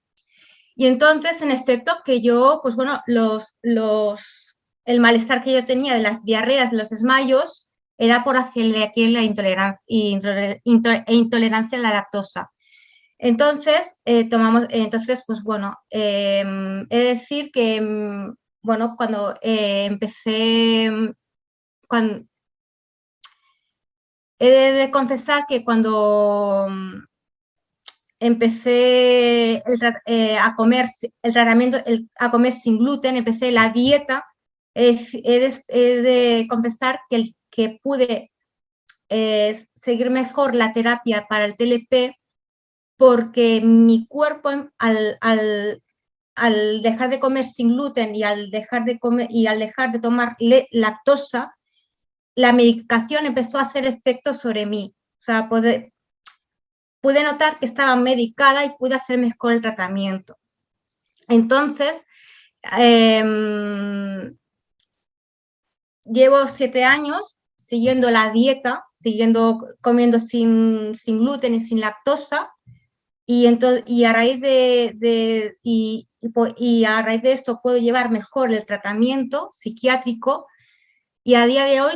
y entonces, en efecto, que yo, pues bueno, los, los, el malestar que yo tenía de las diarreas, de los desmayos, era por la celiaquía y la intolerancia, e intolerancia a la lactosa. Entonces, eh, tomamos, entonces, pues bueno, em, he de decir que, em, bueno, cuando eh, empecé, em, cuando, he de, confesar que cuando empecé eh, a comer el tratamiento, a comer sin gluten, empecé la dieta, he, de, confesar que, que pude seguir mejor la terapia para el TLP porque mi cuerpo al, dejar de comer sin gluten y al dejar de, comer, y al dejar de tomar lactosa, la medicación empezó a hacer efecto sobre mí. O sea, pude, pude notar que estaba medicada y pude hacer mejor el tratamiento. Entonces, em, llevo siete años siguiendo la dieta, siguiendo comiendo sin, sin gluten y sin lactosa, y, y, a raíz de, y, y, a raíz de esto puedo llevar mejor el tratamiento psiquiátrico y a día de hoy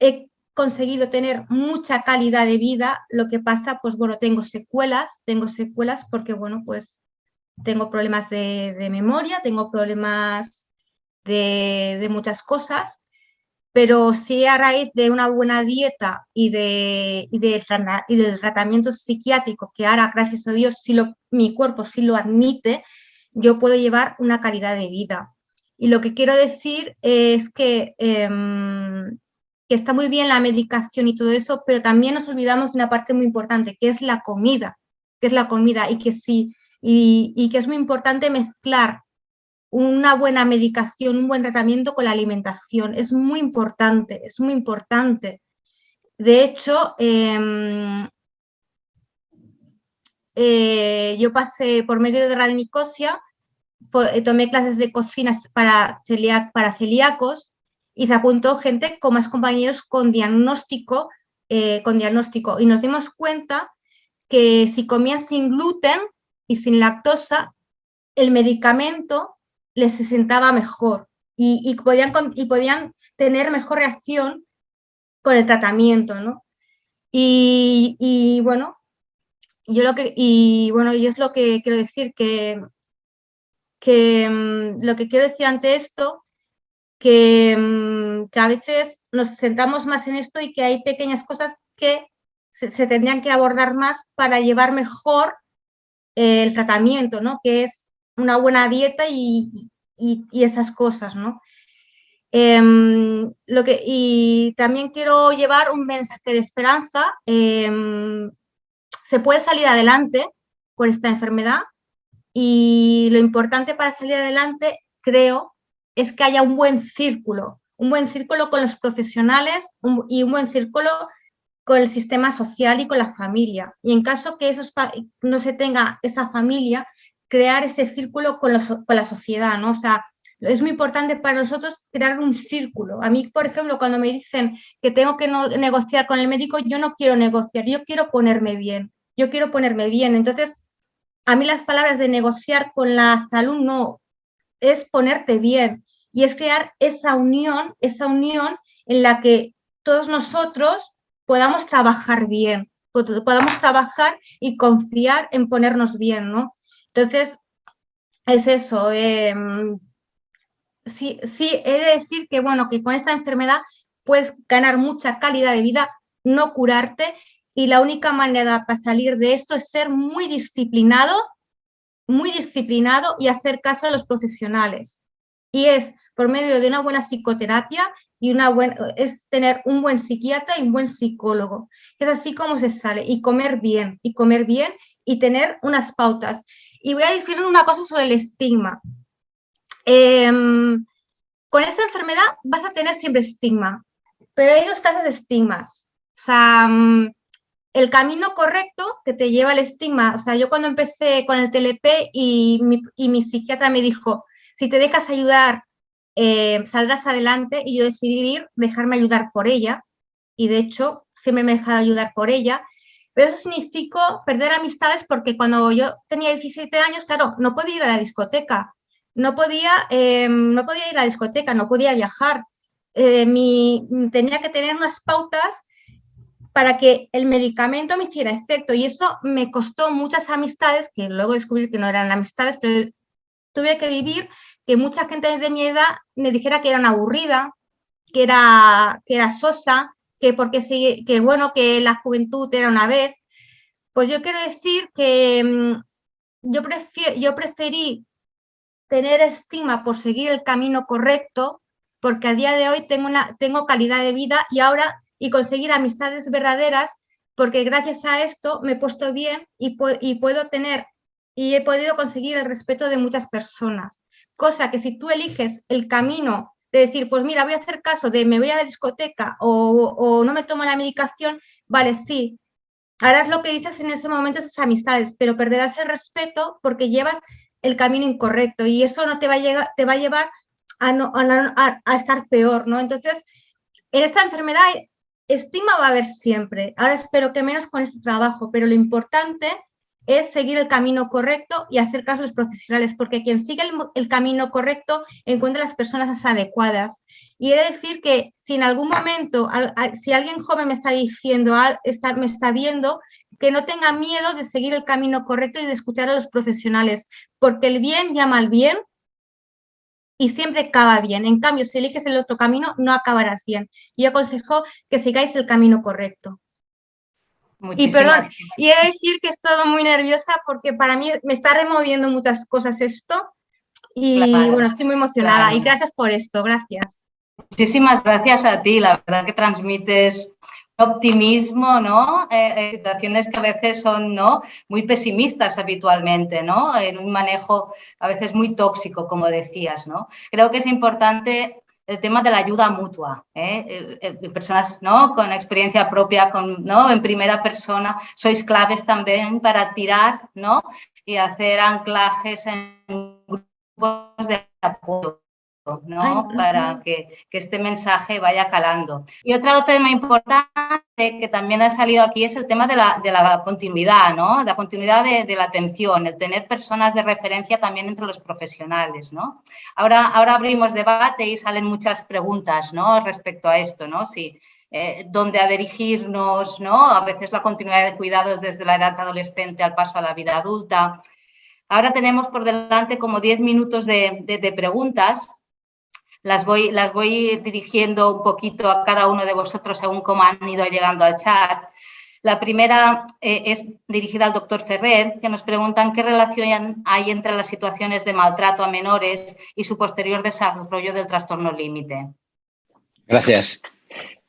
he conseguido tener mucha calidad de vida, lo que pasa, pues bueno, tengo secuelas, tengo secuelas porque, bueno, pues tengo problemas de, memoria, tengo problemas de, muchas cosas, pero sí a raíz de una buena dieta y, de, y, del tratamiento psiquiátrico, que ahora, gracias a Dios, si lo, mi cuerpo sí lo admite, yo puedo llevar una calidad de vida. Y lo que quiero decir es que, em, que está muy bien la medicación y todo eso, pero también nos olvidamos de una parte muy importante, que es la comida, que es la comida y que sí, y, que es muy importante mezclar una buena medicación, un buen tratamiento con la alimentación. Es muy importante, es muy importante. De hecho, em, eh, yo pasé por medio de radinicosia, tomé clases de cocina para, para celíacos y se apuntó gente con más compañeros con diagnóstico, eh, con diagnóstico y nos dimos cuenta que si comías sin gluten y sin lactosa, el medicamento les sentaba mejor y, podían, y podían tener mejor reacción con el tratamiento, ¿no? Y, bueno, yo lo que, y bueno, y es lo que quiero decir, que, que mm, lo que quiero decir ante esto, que, mm, que, a veces nos centramos más en esto y que hay pequeñas cosas que se, tendrían que abordar más para llevar mejor el tratamiento, ¿no? Que es una buena dieta y, y, esas cosas, ¿no? Em, lo que, y también quiero llevar un mensaje de esperanza. Em, se puede salir adelante con esta enfermedad y lo importante para salir adelante, creo, es que haya un buen círculo, un buen círculo con los profesionales y un buen círculo con el sistema social y con la familia. Y en caso que esos, no se tenga esa familia, crear ese círculo con, la sociedad, ¿no? O sea, es muy importante para nosotros crear un círculo. A mí, por ejemplo, cuando me dicen que tengo que negociar con el médico, yo no quiero negociar, yo quiero ponerme bien, yo quiero ponerme bien. Entonces, a mí las palabras de negociar con la salud no, es ponerte bien y es crear esa unión, esa unión en la que todos nosotros podamos trabajar bien, podamos trabajar y confiar en ponernos bien, ¿no? Entonces, es eso. Em, sí, sí, he de decir que, bueno, que con esta enfermedad puedes ganar mucha calidad de vida, no curarte, y la única manera para salir de esto es ser muy disciplinado, muy disciplinado y hacer caso a los profesionales. Y es por medio de una buena psicoterapia y una buena, es tener un buen psiquiatra y un buen psicólogo. Es así como se sale. Y comer bien, y comer bien y tener unas pautas. Y voy a decir una cosa sobre el estigma. Em, con esta enfermedad vas a tener siempre estigma, pero hay dos clases de estigmas. O sea, mm, el camino correcto que te lleva al estigma, o sea, yo cuando empecé con el TLP y y mi psiquiatra me dijo, si te dejas ayudar, eh, saldrás adelante, y yo decidí ir, dejarme ayudar por ella, y de hecho siempre me he dejado ayudar por ella, pero eso significó perder amistades porque cuando yo tenía 17 años, claro, no podía ir a la discoteca, no podía, em, no podía ir a la discoteca, no podía viajar. Eh, tenía que tener unas pautas para que el medicamento me hiciera efecto. Y eso me costó muchas amistades, que luego descubrí que no eran amistades, pero tuve que vivir que mucha gente de mi edad me dijera que era aburrida, que era, que era sosa, que porque que bueno, que la juventud era una vez. Pues yo quiero decir que mm, yo, yo preferí tener estima por seguir el camino correcto, porque a día de hoy tengo, una, tengo calidad de vida y ahora y conseguir amistades verdaderas, porque gracias a esto me he puesto bien y, y puedo tener y he podido conseguir el respeto de muchas personas. Cosa que si tú eliges el camino de decir, pues mira, voy a hacer caso de me voy a la discoteca o, no me tomo la medicación, vale, sí, harás lo que dices en ese momento esas amistades, pero perderás el respeto porque llevas el camino incorrecto y eso no te va a, llegar, te va a llevar a, no, a, estar peor, ¿no? Entonces, en esta enfermedad estima va a haber siempre. Ahora espero que menos con este trabajo, pero lo importante es seguir el camino correcto y hacer caso a los profesionales, porque quien sigue el, camino correcto encuentra las personas adecuadas. Y he de decir que si en algún momento, si alguien joven me está diciendo, me está viendo, que no tenga miedo de seguir el camino correcto y de escuchar a los profesionales, porque el bien llama al bien y siempre acaba bien. En cambio, si eliges el otro camino, no acabarás bien. Y aconsejo que sigáis el camino correcto. Y perdón, y he de decir que estoy muy nerviosa porque para mí me está removiendo muchas cosas esto y bueno, estoy muy emocionada y gracias por esto, gracias. Muchísimas gracias a ti, la verdad que transmites optimismo, ¿no? Eh, eh, situaciones que a veces son ¿no? muy pesimistas habitualmente, ¿no? En un manejo a veces muy tóxico, como decías, ¿no? Creo que es importante el tema de la ayuda mutua, ¿eh? eh personas ¿no? con experiencia propia, con, ¿no? en primera persona, sois claves también para tirar ¿no? y hacer anclajes en grupos de apoyo. ¿No? para que, este mensaje vaya calando. Y otro tema importante que también ha salido aquí es el tema de la, continuidad, ¿no? la continuidad de, la atención, el tener personas de referencia también entre los profesionales. ¿no? Ahora, ahora abrimos debate y salen muchas preguntas ¿no? respecto a esto, ¿no? Si, eh, dónde a dirigirnos, ¿no? a veces la continuidad de cuidados desde la edad adolescente al paso a la vida adulta. Ahora tenemos por delante como 10 minutos de, de preguntas las voy, las voy dirigiendo un poquito a cada uno de vosotros según cómo han ido llegando al chat. La primera eh, es dirigida al doctor Ferrer, que nos preguntan qué relación hay entre las situaciones de maltrato a menores y su posterior desarrollo del trastorno límite. Gracias.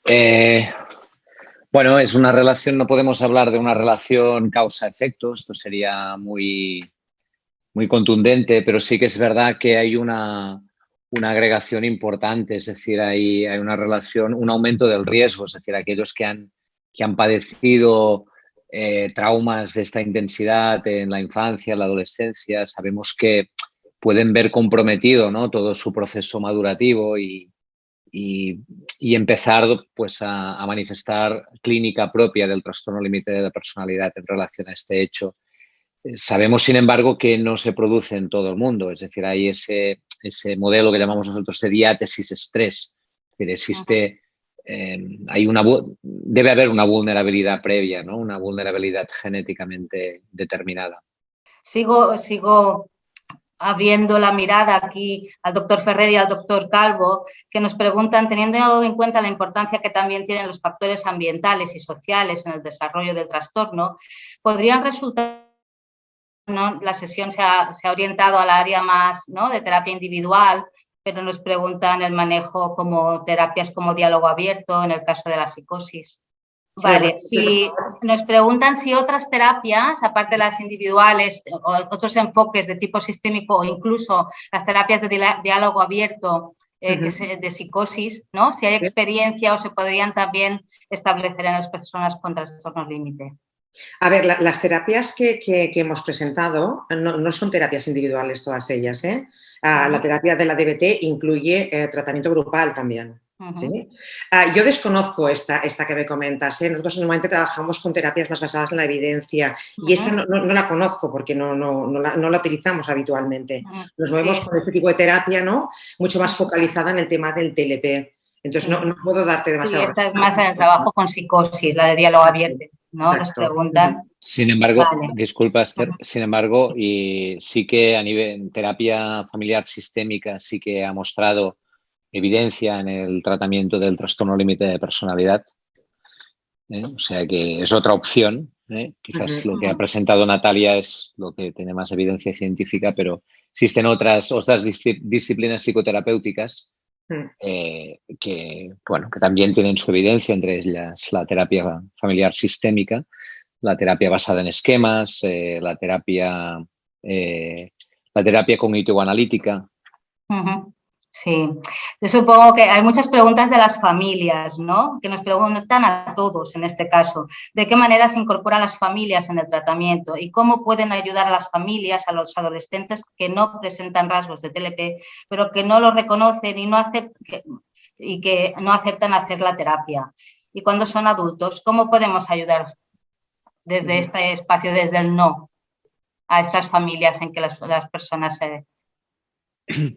Eh, bueno, es una relación, no podemos hablar de una relación causa-efecto, esto sería muy, muy contundente, pero sí que es verdad que hay una, una agregación importante, es decir, hay, hay, una relación, un aumento del riesgo, es decir, aquellos que han, que han padecido eh, traumas de esta intensidad en la infancia, en la adolescencia, sabemos que pueden ver comprometido ¿no? todo su proceso madurativo y, y, empezar pues, a, a, manifestar clínica propia del trastorno límite de la personalidad en relación a este hecho. Sabemos, sin embargo, que no se produce en todo el mundo, es decir, hay ese, ese modelo que llamamos nosotros de diátesis-estrés, que existe, eh, hay una, debe haber una vulnerabilidad previa, ¿no? una vulnerabilidad genéticamente determinada. Sigo, sigo abriendo la mirada aquí al doctor Ferrer y al doctor Calvo, que nos preguntan, teniendo en cuenta la importancia que también tienen los factores ambientales y sociales en el desarrollo del trastorno, ¿podrían resultar la sesión se ha, orientado al área más de terapia individual, pero nos preguntan el manejo como terapias como diálogo abierto en el caso de la psicosis. Vale, si nos preguntan si otras terapias, aparte de las individuales, o otros enfoques de tipo sistémico o incluso las terapias de diálogo abierto eh, de psicosis, ¿no? Si hay experiencia o se podrían también establecer en las personas con trastornos límite. A ver, las terapias que, hemos presentado no, son terapias individuales todas ellas. ¿eh? Ah, la terapia de la DBT incluye eh, tratamiento grupal también. Ah, yo desconozco esta, esta que me comentas. ¿eh? Nosotros normalmente trabajamos con terapias más basadas en la evidencia y esta no, la conozco porque no, la, utilizamos habitualmente. Nos movemos con este tipo de terapia ¿no? mucho más focalizada en el tema del TLP. Entonces no, puedo darte demasiado. Sí, esta es más en el trabajo con psicosis, la de diálogo abierto. ¿No? Nos preguntan. Sin embargo, disculpa Esther, sin embargo, y sí que a nivel terapia familiar sistémica sí que ha mostrado evidencia en el tratamiento del trastorno límite de personalidad. ¿eh? O sea que es otra opción. ¿eh? Quizás lo que ha presentado Natalia es lo que tiene más evidencia científica, pero existen otras, otras disciplinas psicoterapéuticas. Eh, que, bueno, que también tienen su evidencia, entre ellas la terapia familiar sistémica, la terapia basada en esquemas, eh, la terapia, eh, la terapia cognitivo-analítica. Sí, yo supongo que hay muchas preguntas de las familias, ¿no? Que nos preguntan a todos en este caso, ¿de qué manera se incorporan las familias en el tratamiento y cómo pueden ayudar a las familias, a los adolescentes que no presentan rasgos de TLP, pero que no lo reconocen y, no aceptan, y que no aceptan hacer la terapia? Y cuando son adultos, ¿cómo podemos ayudar desde este espacio, desde el no, a estas familias en que las, personas se...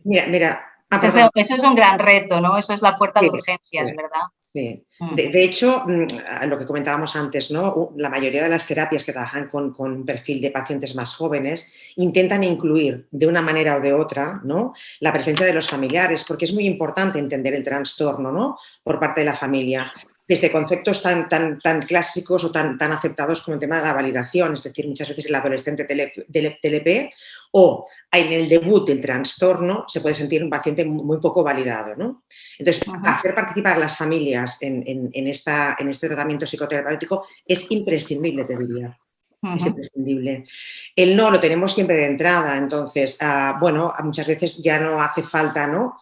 Mira, mira, Ah, eso, es un gran reto, ¿no? Eso es la puerta de urgencias, ¿verdad? Sí. Mm. De, hecho, mm, lo que comentábamos antes, ¿no? La mayoría de las terapias que trabajan con, con, perfil de pacientes más jóvenes intentan incluir de una manera o de otra, ¿no? La presencia de los familiares, porque es muy importante entender el trastorno, ¿no? Por parte de la familia desde conceptos tan, tan, tan clásicos o tan, tan aceptados como el tema de la validación, es decir, muchas veces el adolescente TLP o en el debut del trastorno se puede sentir un paciente muy poco validado. ¿no? Entonces, hacer participar a las familias en, en, esta, en este tratamiento psicoterapéutico es imprescindible, te diría. Es imprescindible. El no lo tenemos siempre de entrada, entonces, ah, bueno, muchas veces ya no hace falta, ¿no?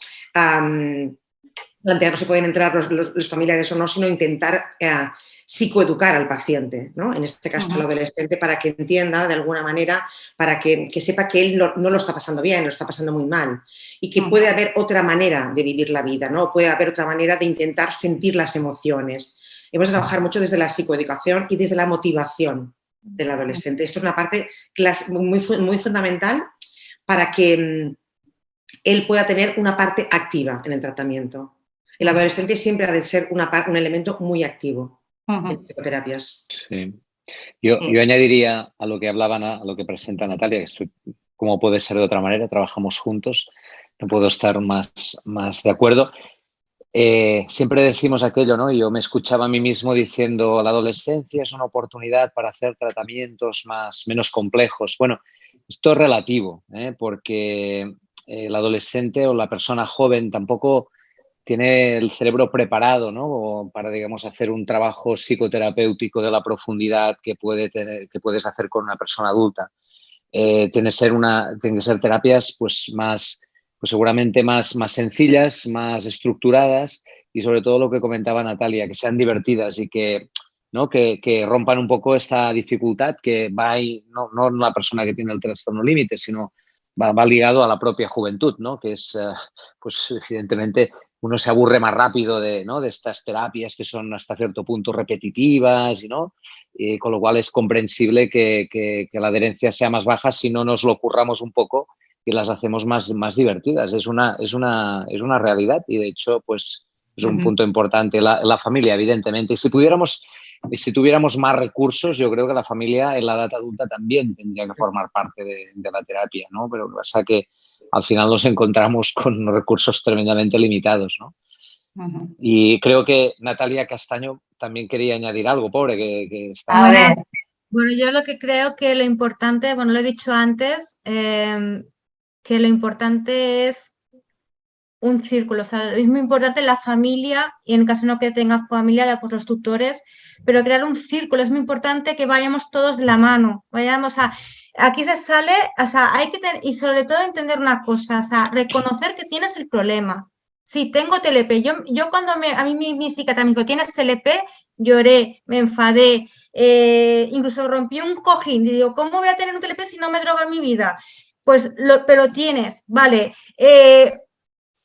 Plantear no se pueden entrar los, familiares o no, sino intentar eh, psicoeducar al paciente, ¿no? en este caso al adolescente, para que entienda de alguna manera, para que, sepa que él no, lo está pasando bien, lo está pasando muy mal y que puede haber otra manera de vivir la vida, ¿no? puede haber otra manera de intentar sentir las emociones. Hemos de trabajar mucho desde la psicoeducación y desde la motivación del adolescente. Esto es una parte muy, muy fundamental para que mm, él pueda tener una parte activa en el tratamiento. El adolescente siempre ha de ser una, un elemento muy activo en psicoterapias. Sí. Yo, yo, añadiría a lo que hablaban, a lo que presenta Natalia, que como puede ser de otra manera, trabajamos juntos, no puedo estar más, más de acuerdo. Eh, siempre decimos aquello, ¿no? Yo me escuchaba a mí mismo diciendo, la adolescencia es una oportunidad para hacer tratamientos más, menos complejos. Bueno, esto es relativo, ¿eh? porque el adolescente o la persona joven tampoco tiene el cerebro preparado ¿no? para, digamos, hacer un trabajo psicoterapéutico de la profundidad que, puede tener, que puedes hacer con una persona adulta. Eh, tiene, ser una, tiene que ser terapias pues, más, pues seguramente más, más sencillas, más estructuradas y sobre todo lo que comentaba Natalia, que sean divertidas y que, ¿no? que, rompan un poco esta dificultad que va ahí, no, no la persona que tiene el trastorno límite, sino va, va, ligado a la propia juventud, ¿no? que es, eh, pues evidentemente, uno se aburre más rápido de, ¿no? de estas terapias que son hasta cierto punto repetitivas, ¿no? Y con lo cual es comprensible que, que, la adherencia sea más baja si no nos lo curramos un poco y las hacemos más, más divertidas. Es una, es, una, es una realidad y de hecho pues es un punto importante. La, la, familia, evidentemente. Si pudiéramos, si tuviéramos más recursos, yo creo que la familia en la edad adulta también tendría que formar parte de, de la terapia, ¿no? Pero lo que pasa que al final nos encontramos con recursos tremendamente limitados, ¿no? Y creo que Natalia Castaño también quería añadir algo, pobre, que, está... A ver, bueno, yo lo que creo que lo importante, bueno, lo he dicho antes, em, que lo importante es un círculo, o sea, es muy importante la familia y en caso no que tenga familia, pues los tutores, pero crear un círculo, es muy importante que vayamos todos de la mano, vayamos a, aquí se sale, o sea, hay que tener, y sobre todo entender una cosa, o sea, reconocer que tienes el problema. Sí, tengo TLP. Yo, yo cuando me, a mí mi, mi psiquiatra me ¿tienes TLP? Lloré, me enfadé, eh, incluso rompí un cojín. Digo, ¿cómo voy a tener un TLP si no me droga mi vida? Pues, lo, pero tienes, vale. Eh,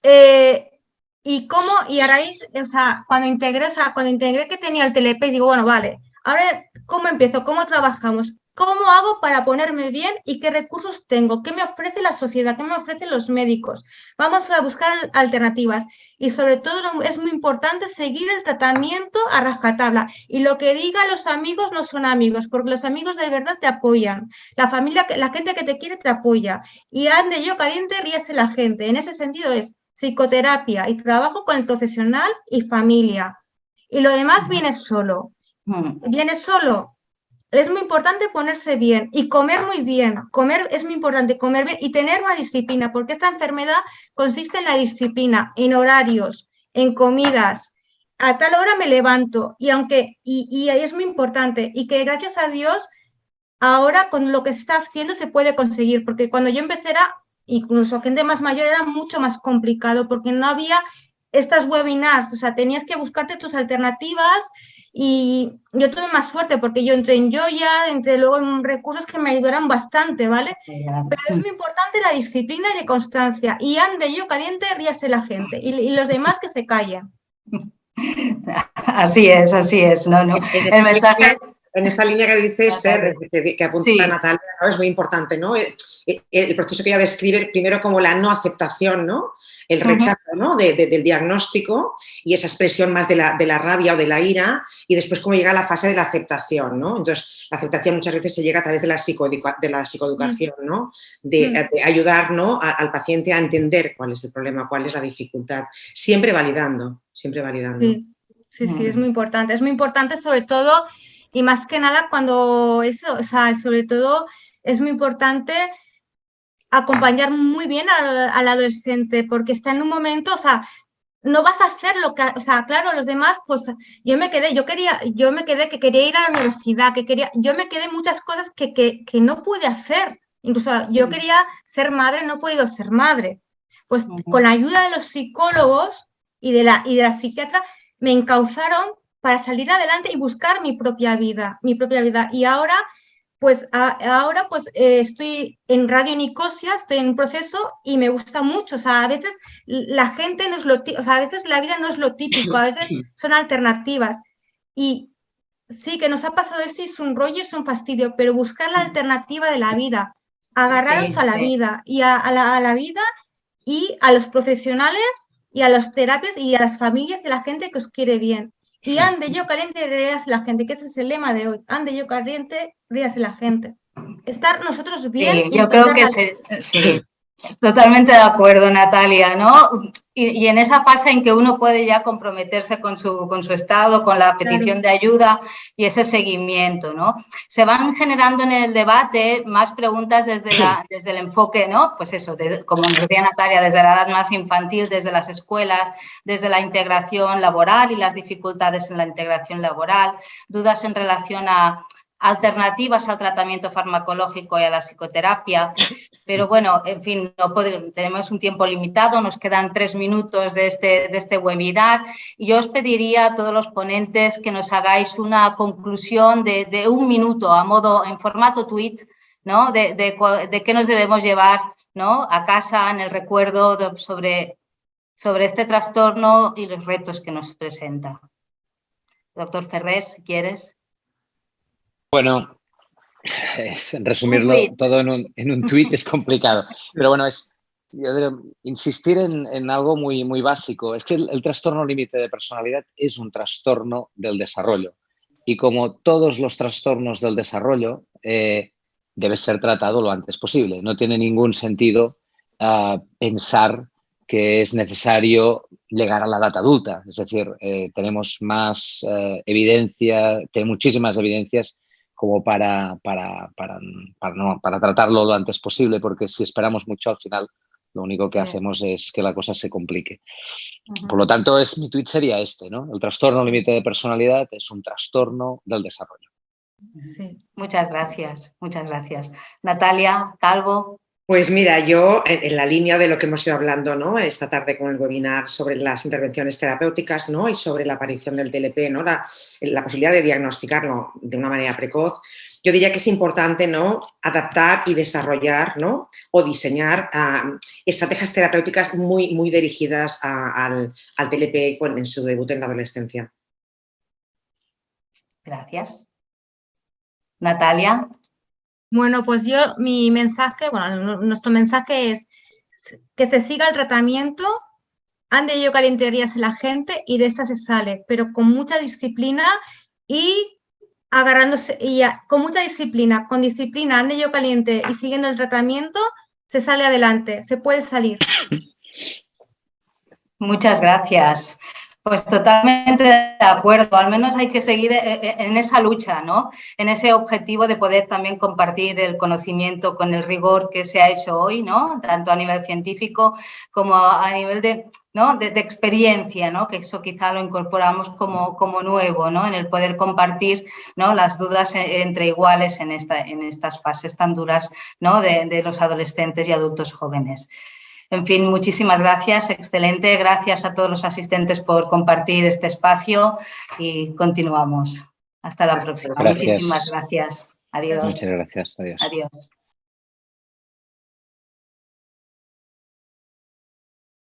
eh, ¿Y cómo? Y a o sea, cuando integré, o sea, cuando integré que tenía el TLP, digo, bueno, vale, ahora, ¿cómo empiezo? ¿Cómo trabajamos? ¿Cómo hago para ponerme bien y qué recursos tengo? ¿Qué me ofrece la sociedad? ¿Qué me ofrecen los médicos? Vamos a buscar alternativas y sobre todo es muy importante seguir el tratamiento a rajatabla y lo que digan los amigos no son amigos porque los amigos de verdad te apoyan. La familia, la gente que te quiere te apoya y ande yo caliente, ríese la gente. En ese sentido es psicoterapia y trabajo con el profesional y familia. Y lo demás viene solo. Viene solo es muy importante ponerse bien y comer muy bien. Comer es muy importante, comer bien y tener una disciplina, porque esta enfermedad consiste en la disciplina, en horarios, en comidas. A tal hora me levanto y aunque, y, es muy importante, y que gracias a Dios, ahora con lo que se está haciendo se puede conseguir, porque cuando yo empecé era, incluso gente más mayor, era mucho más complicado, porque no había estas webinars, o sea, tenías que buscarte tus alternativas y yo tuve más suerte porque yo entré en Joya, entré luego en recursos que me ayudaron bastante, ¿vale? Pero es muy importante la disciplina y la constancia. Y ande yo caliente, ríase la gente. Y, los demás que se callen. Así es, así es. No, no. El mensaje En esta línea que dice Esther, que, apunta Natalia, es muy importante, ¿no? El, el, proceso que ella describe, primero como la no aceptación, ¿no? el rechazo ¿no? del diagnóstico y esa expresión más de la, de la, rabia o de la ira y después cómo llega la fase de la aceptación. ¿no? Entonces, la aceptación muchas veces se llega a través de la, de la psicoeducación, ¿no? de, ayudar ¿no? al paciente a entender cuál es el problema, cuál es la dificultad, siempre validando, siempre validando. Sí, sí, es muy importante. Es muy importante sobre todo y más que nada cuando eso, o sea, sobre todo es muy importante acompañar muy bien al, adolescente porque está en un momento, o sea, no vas a hacer lo que, o sea, claro, los demás, pues yo me quedé, yo quería, yo me quedé que quería ir a la universidad, que quería, yo me quedé muchas cosas que, que, que no pude hacer. Incluso yo quería ser madre, no he podido ser madre. Pues con la ayuda de los psicólogos y de la, y de la psiquiatra me encauzaron para salir adelante y buscar mi propia vida, mi propia vida. Y ahora, pues ahora pues eh, estoy en Radio Nicosia, estoy en un proceso y me gusta mucho. O sea, a veces la gente no es lo, o sea, a veces la vida no es lo típico, a veces son alternativas. Y sí, que nos ha pasado esto y es un rollo, es un fastidio, pero buscar la alternativa de la vida, agarraros a la vida y a, la, vida y a los profesionales y a las terapias y a las familias y a la gente que os quiere bien. Y ande yo caliente, ríase la gente, que ese es el lema de hoy. Ande yo caliente, ríase la gente. Estar nosotros bien. yo creo que sí. Totalmente de acuerdo, Natalia, ¿no? Y, en esa fase en que uno puede ya comprometerse con su, con su estado, con la petición de ayuda y ese seguimiento, ¿no? Se van generando en el debate más preguntas desde, la, desde el enfoque, ¿no? Pues eso, como decía Natalia, desde la edad más infantil, desde las escuelas, desde la integración laboral y las dificultades en la integración laboral, dudas en relación a alternativas al tratamiento farmacológico y a la psicoterapia. Pero bueno, en fin, no tenemos un tiempo limitado, nos quedan tres minutos de este, de este webinar yo os pediría a todos los ponentes que nos hagáis una conclusión de, un minuto a modo, en formato tweet, ¿no? De, de, qué nos debemos llevar ¿no? a casa en el recuerdo sobre, sobre este trastorno y los retos que nos presenta. Doctor Ferrer, si quieres. Bueno, resumirlo todo en un, en un tweet es complicado, pero bueno, es insistir en, algo muy, muy básico. Es que el, trastorno límite de personalidad es un trastorno del desarrollo y como todos los trastornos del desarrollo, eh, debe ser tratado lo antes posible. No tiene ningún sentido ah, pensar que es necesario llegar a la edad adulta. Es decir, eh, tenemos más eh, evidencia, tenemos muchísimas evidencias como para, para, para, no, para tratarlo lo antes posible, porque si esperamos mucho al final lo único que hacemos es que la cosa se complique. Por lo tanto, es, mi tweet sería este, ¿no? El trastorno límite de personalidad es un trastorno del desarrollo. Sí, muchas gracias, muchas gracias. Natalia, Calvo. Pues mira, yo en, la línea de lo que hemos ido hablando ¿no? esta tarde con el webinar sobre las intervenciones terapéuticas ¿no? y sobre la aparición del TLP, ¿no? La, posibilidad de diagnosticarlo de una manera precoz, yo diría que es importante ¿no? adaptar y desarrollar ¿no? o diseñar ah, estrategias terapéuticas muy, muy dirigidas al, al TLP en su debut en la adolescencia. Gracias. Natalia. Bueno, pues yo, mi mensaje, bueno, nuestro mensaje es que se siga el tratamiento, ande yo calienterías a la gente y de esta se sale, pero con mucha disciplina y agarrándose, y con mucha disciplina, con disciplina, ande yo caliente y siguiendo el tratamiento, se sale adelante, se puede salir. Muchas gracias. Pues totalmente de acuerdo, al menos hay que seguir eh, eh, en esa lucha, ¿no? En ese objetivo de poder también compartir el conocimiento con el rigor que se ha hecho hoy, ¿no? Tanto a nivel científico como a nivel de, ¿no? de, experiencia, ¿no? Que eso quizá lo incorporamos como, como nuevo, ¿no? En el poder compartir, ¿no? Las dudas entre iguales en, esta, en estas fases tan duras, ¿no? de los adolescentes y adultos jóvenes. En fin, muchísimas gracias, excelente. Gracias a todos los asistentes por compartir este espacio y continuamos. Hasta la próxima. Muchísimas gracias. Adiós. Muchas gracias. Adiós. Adiós.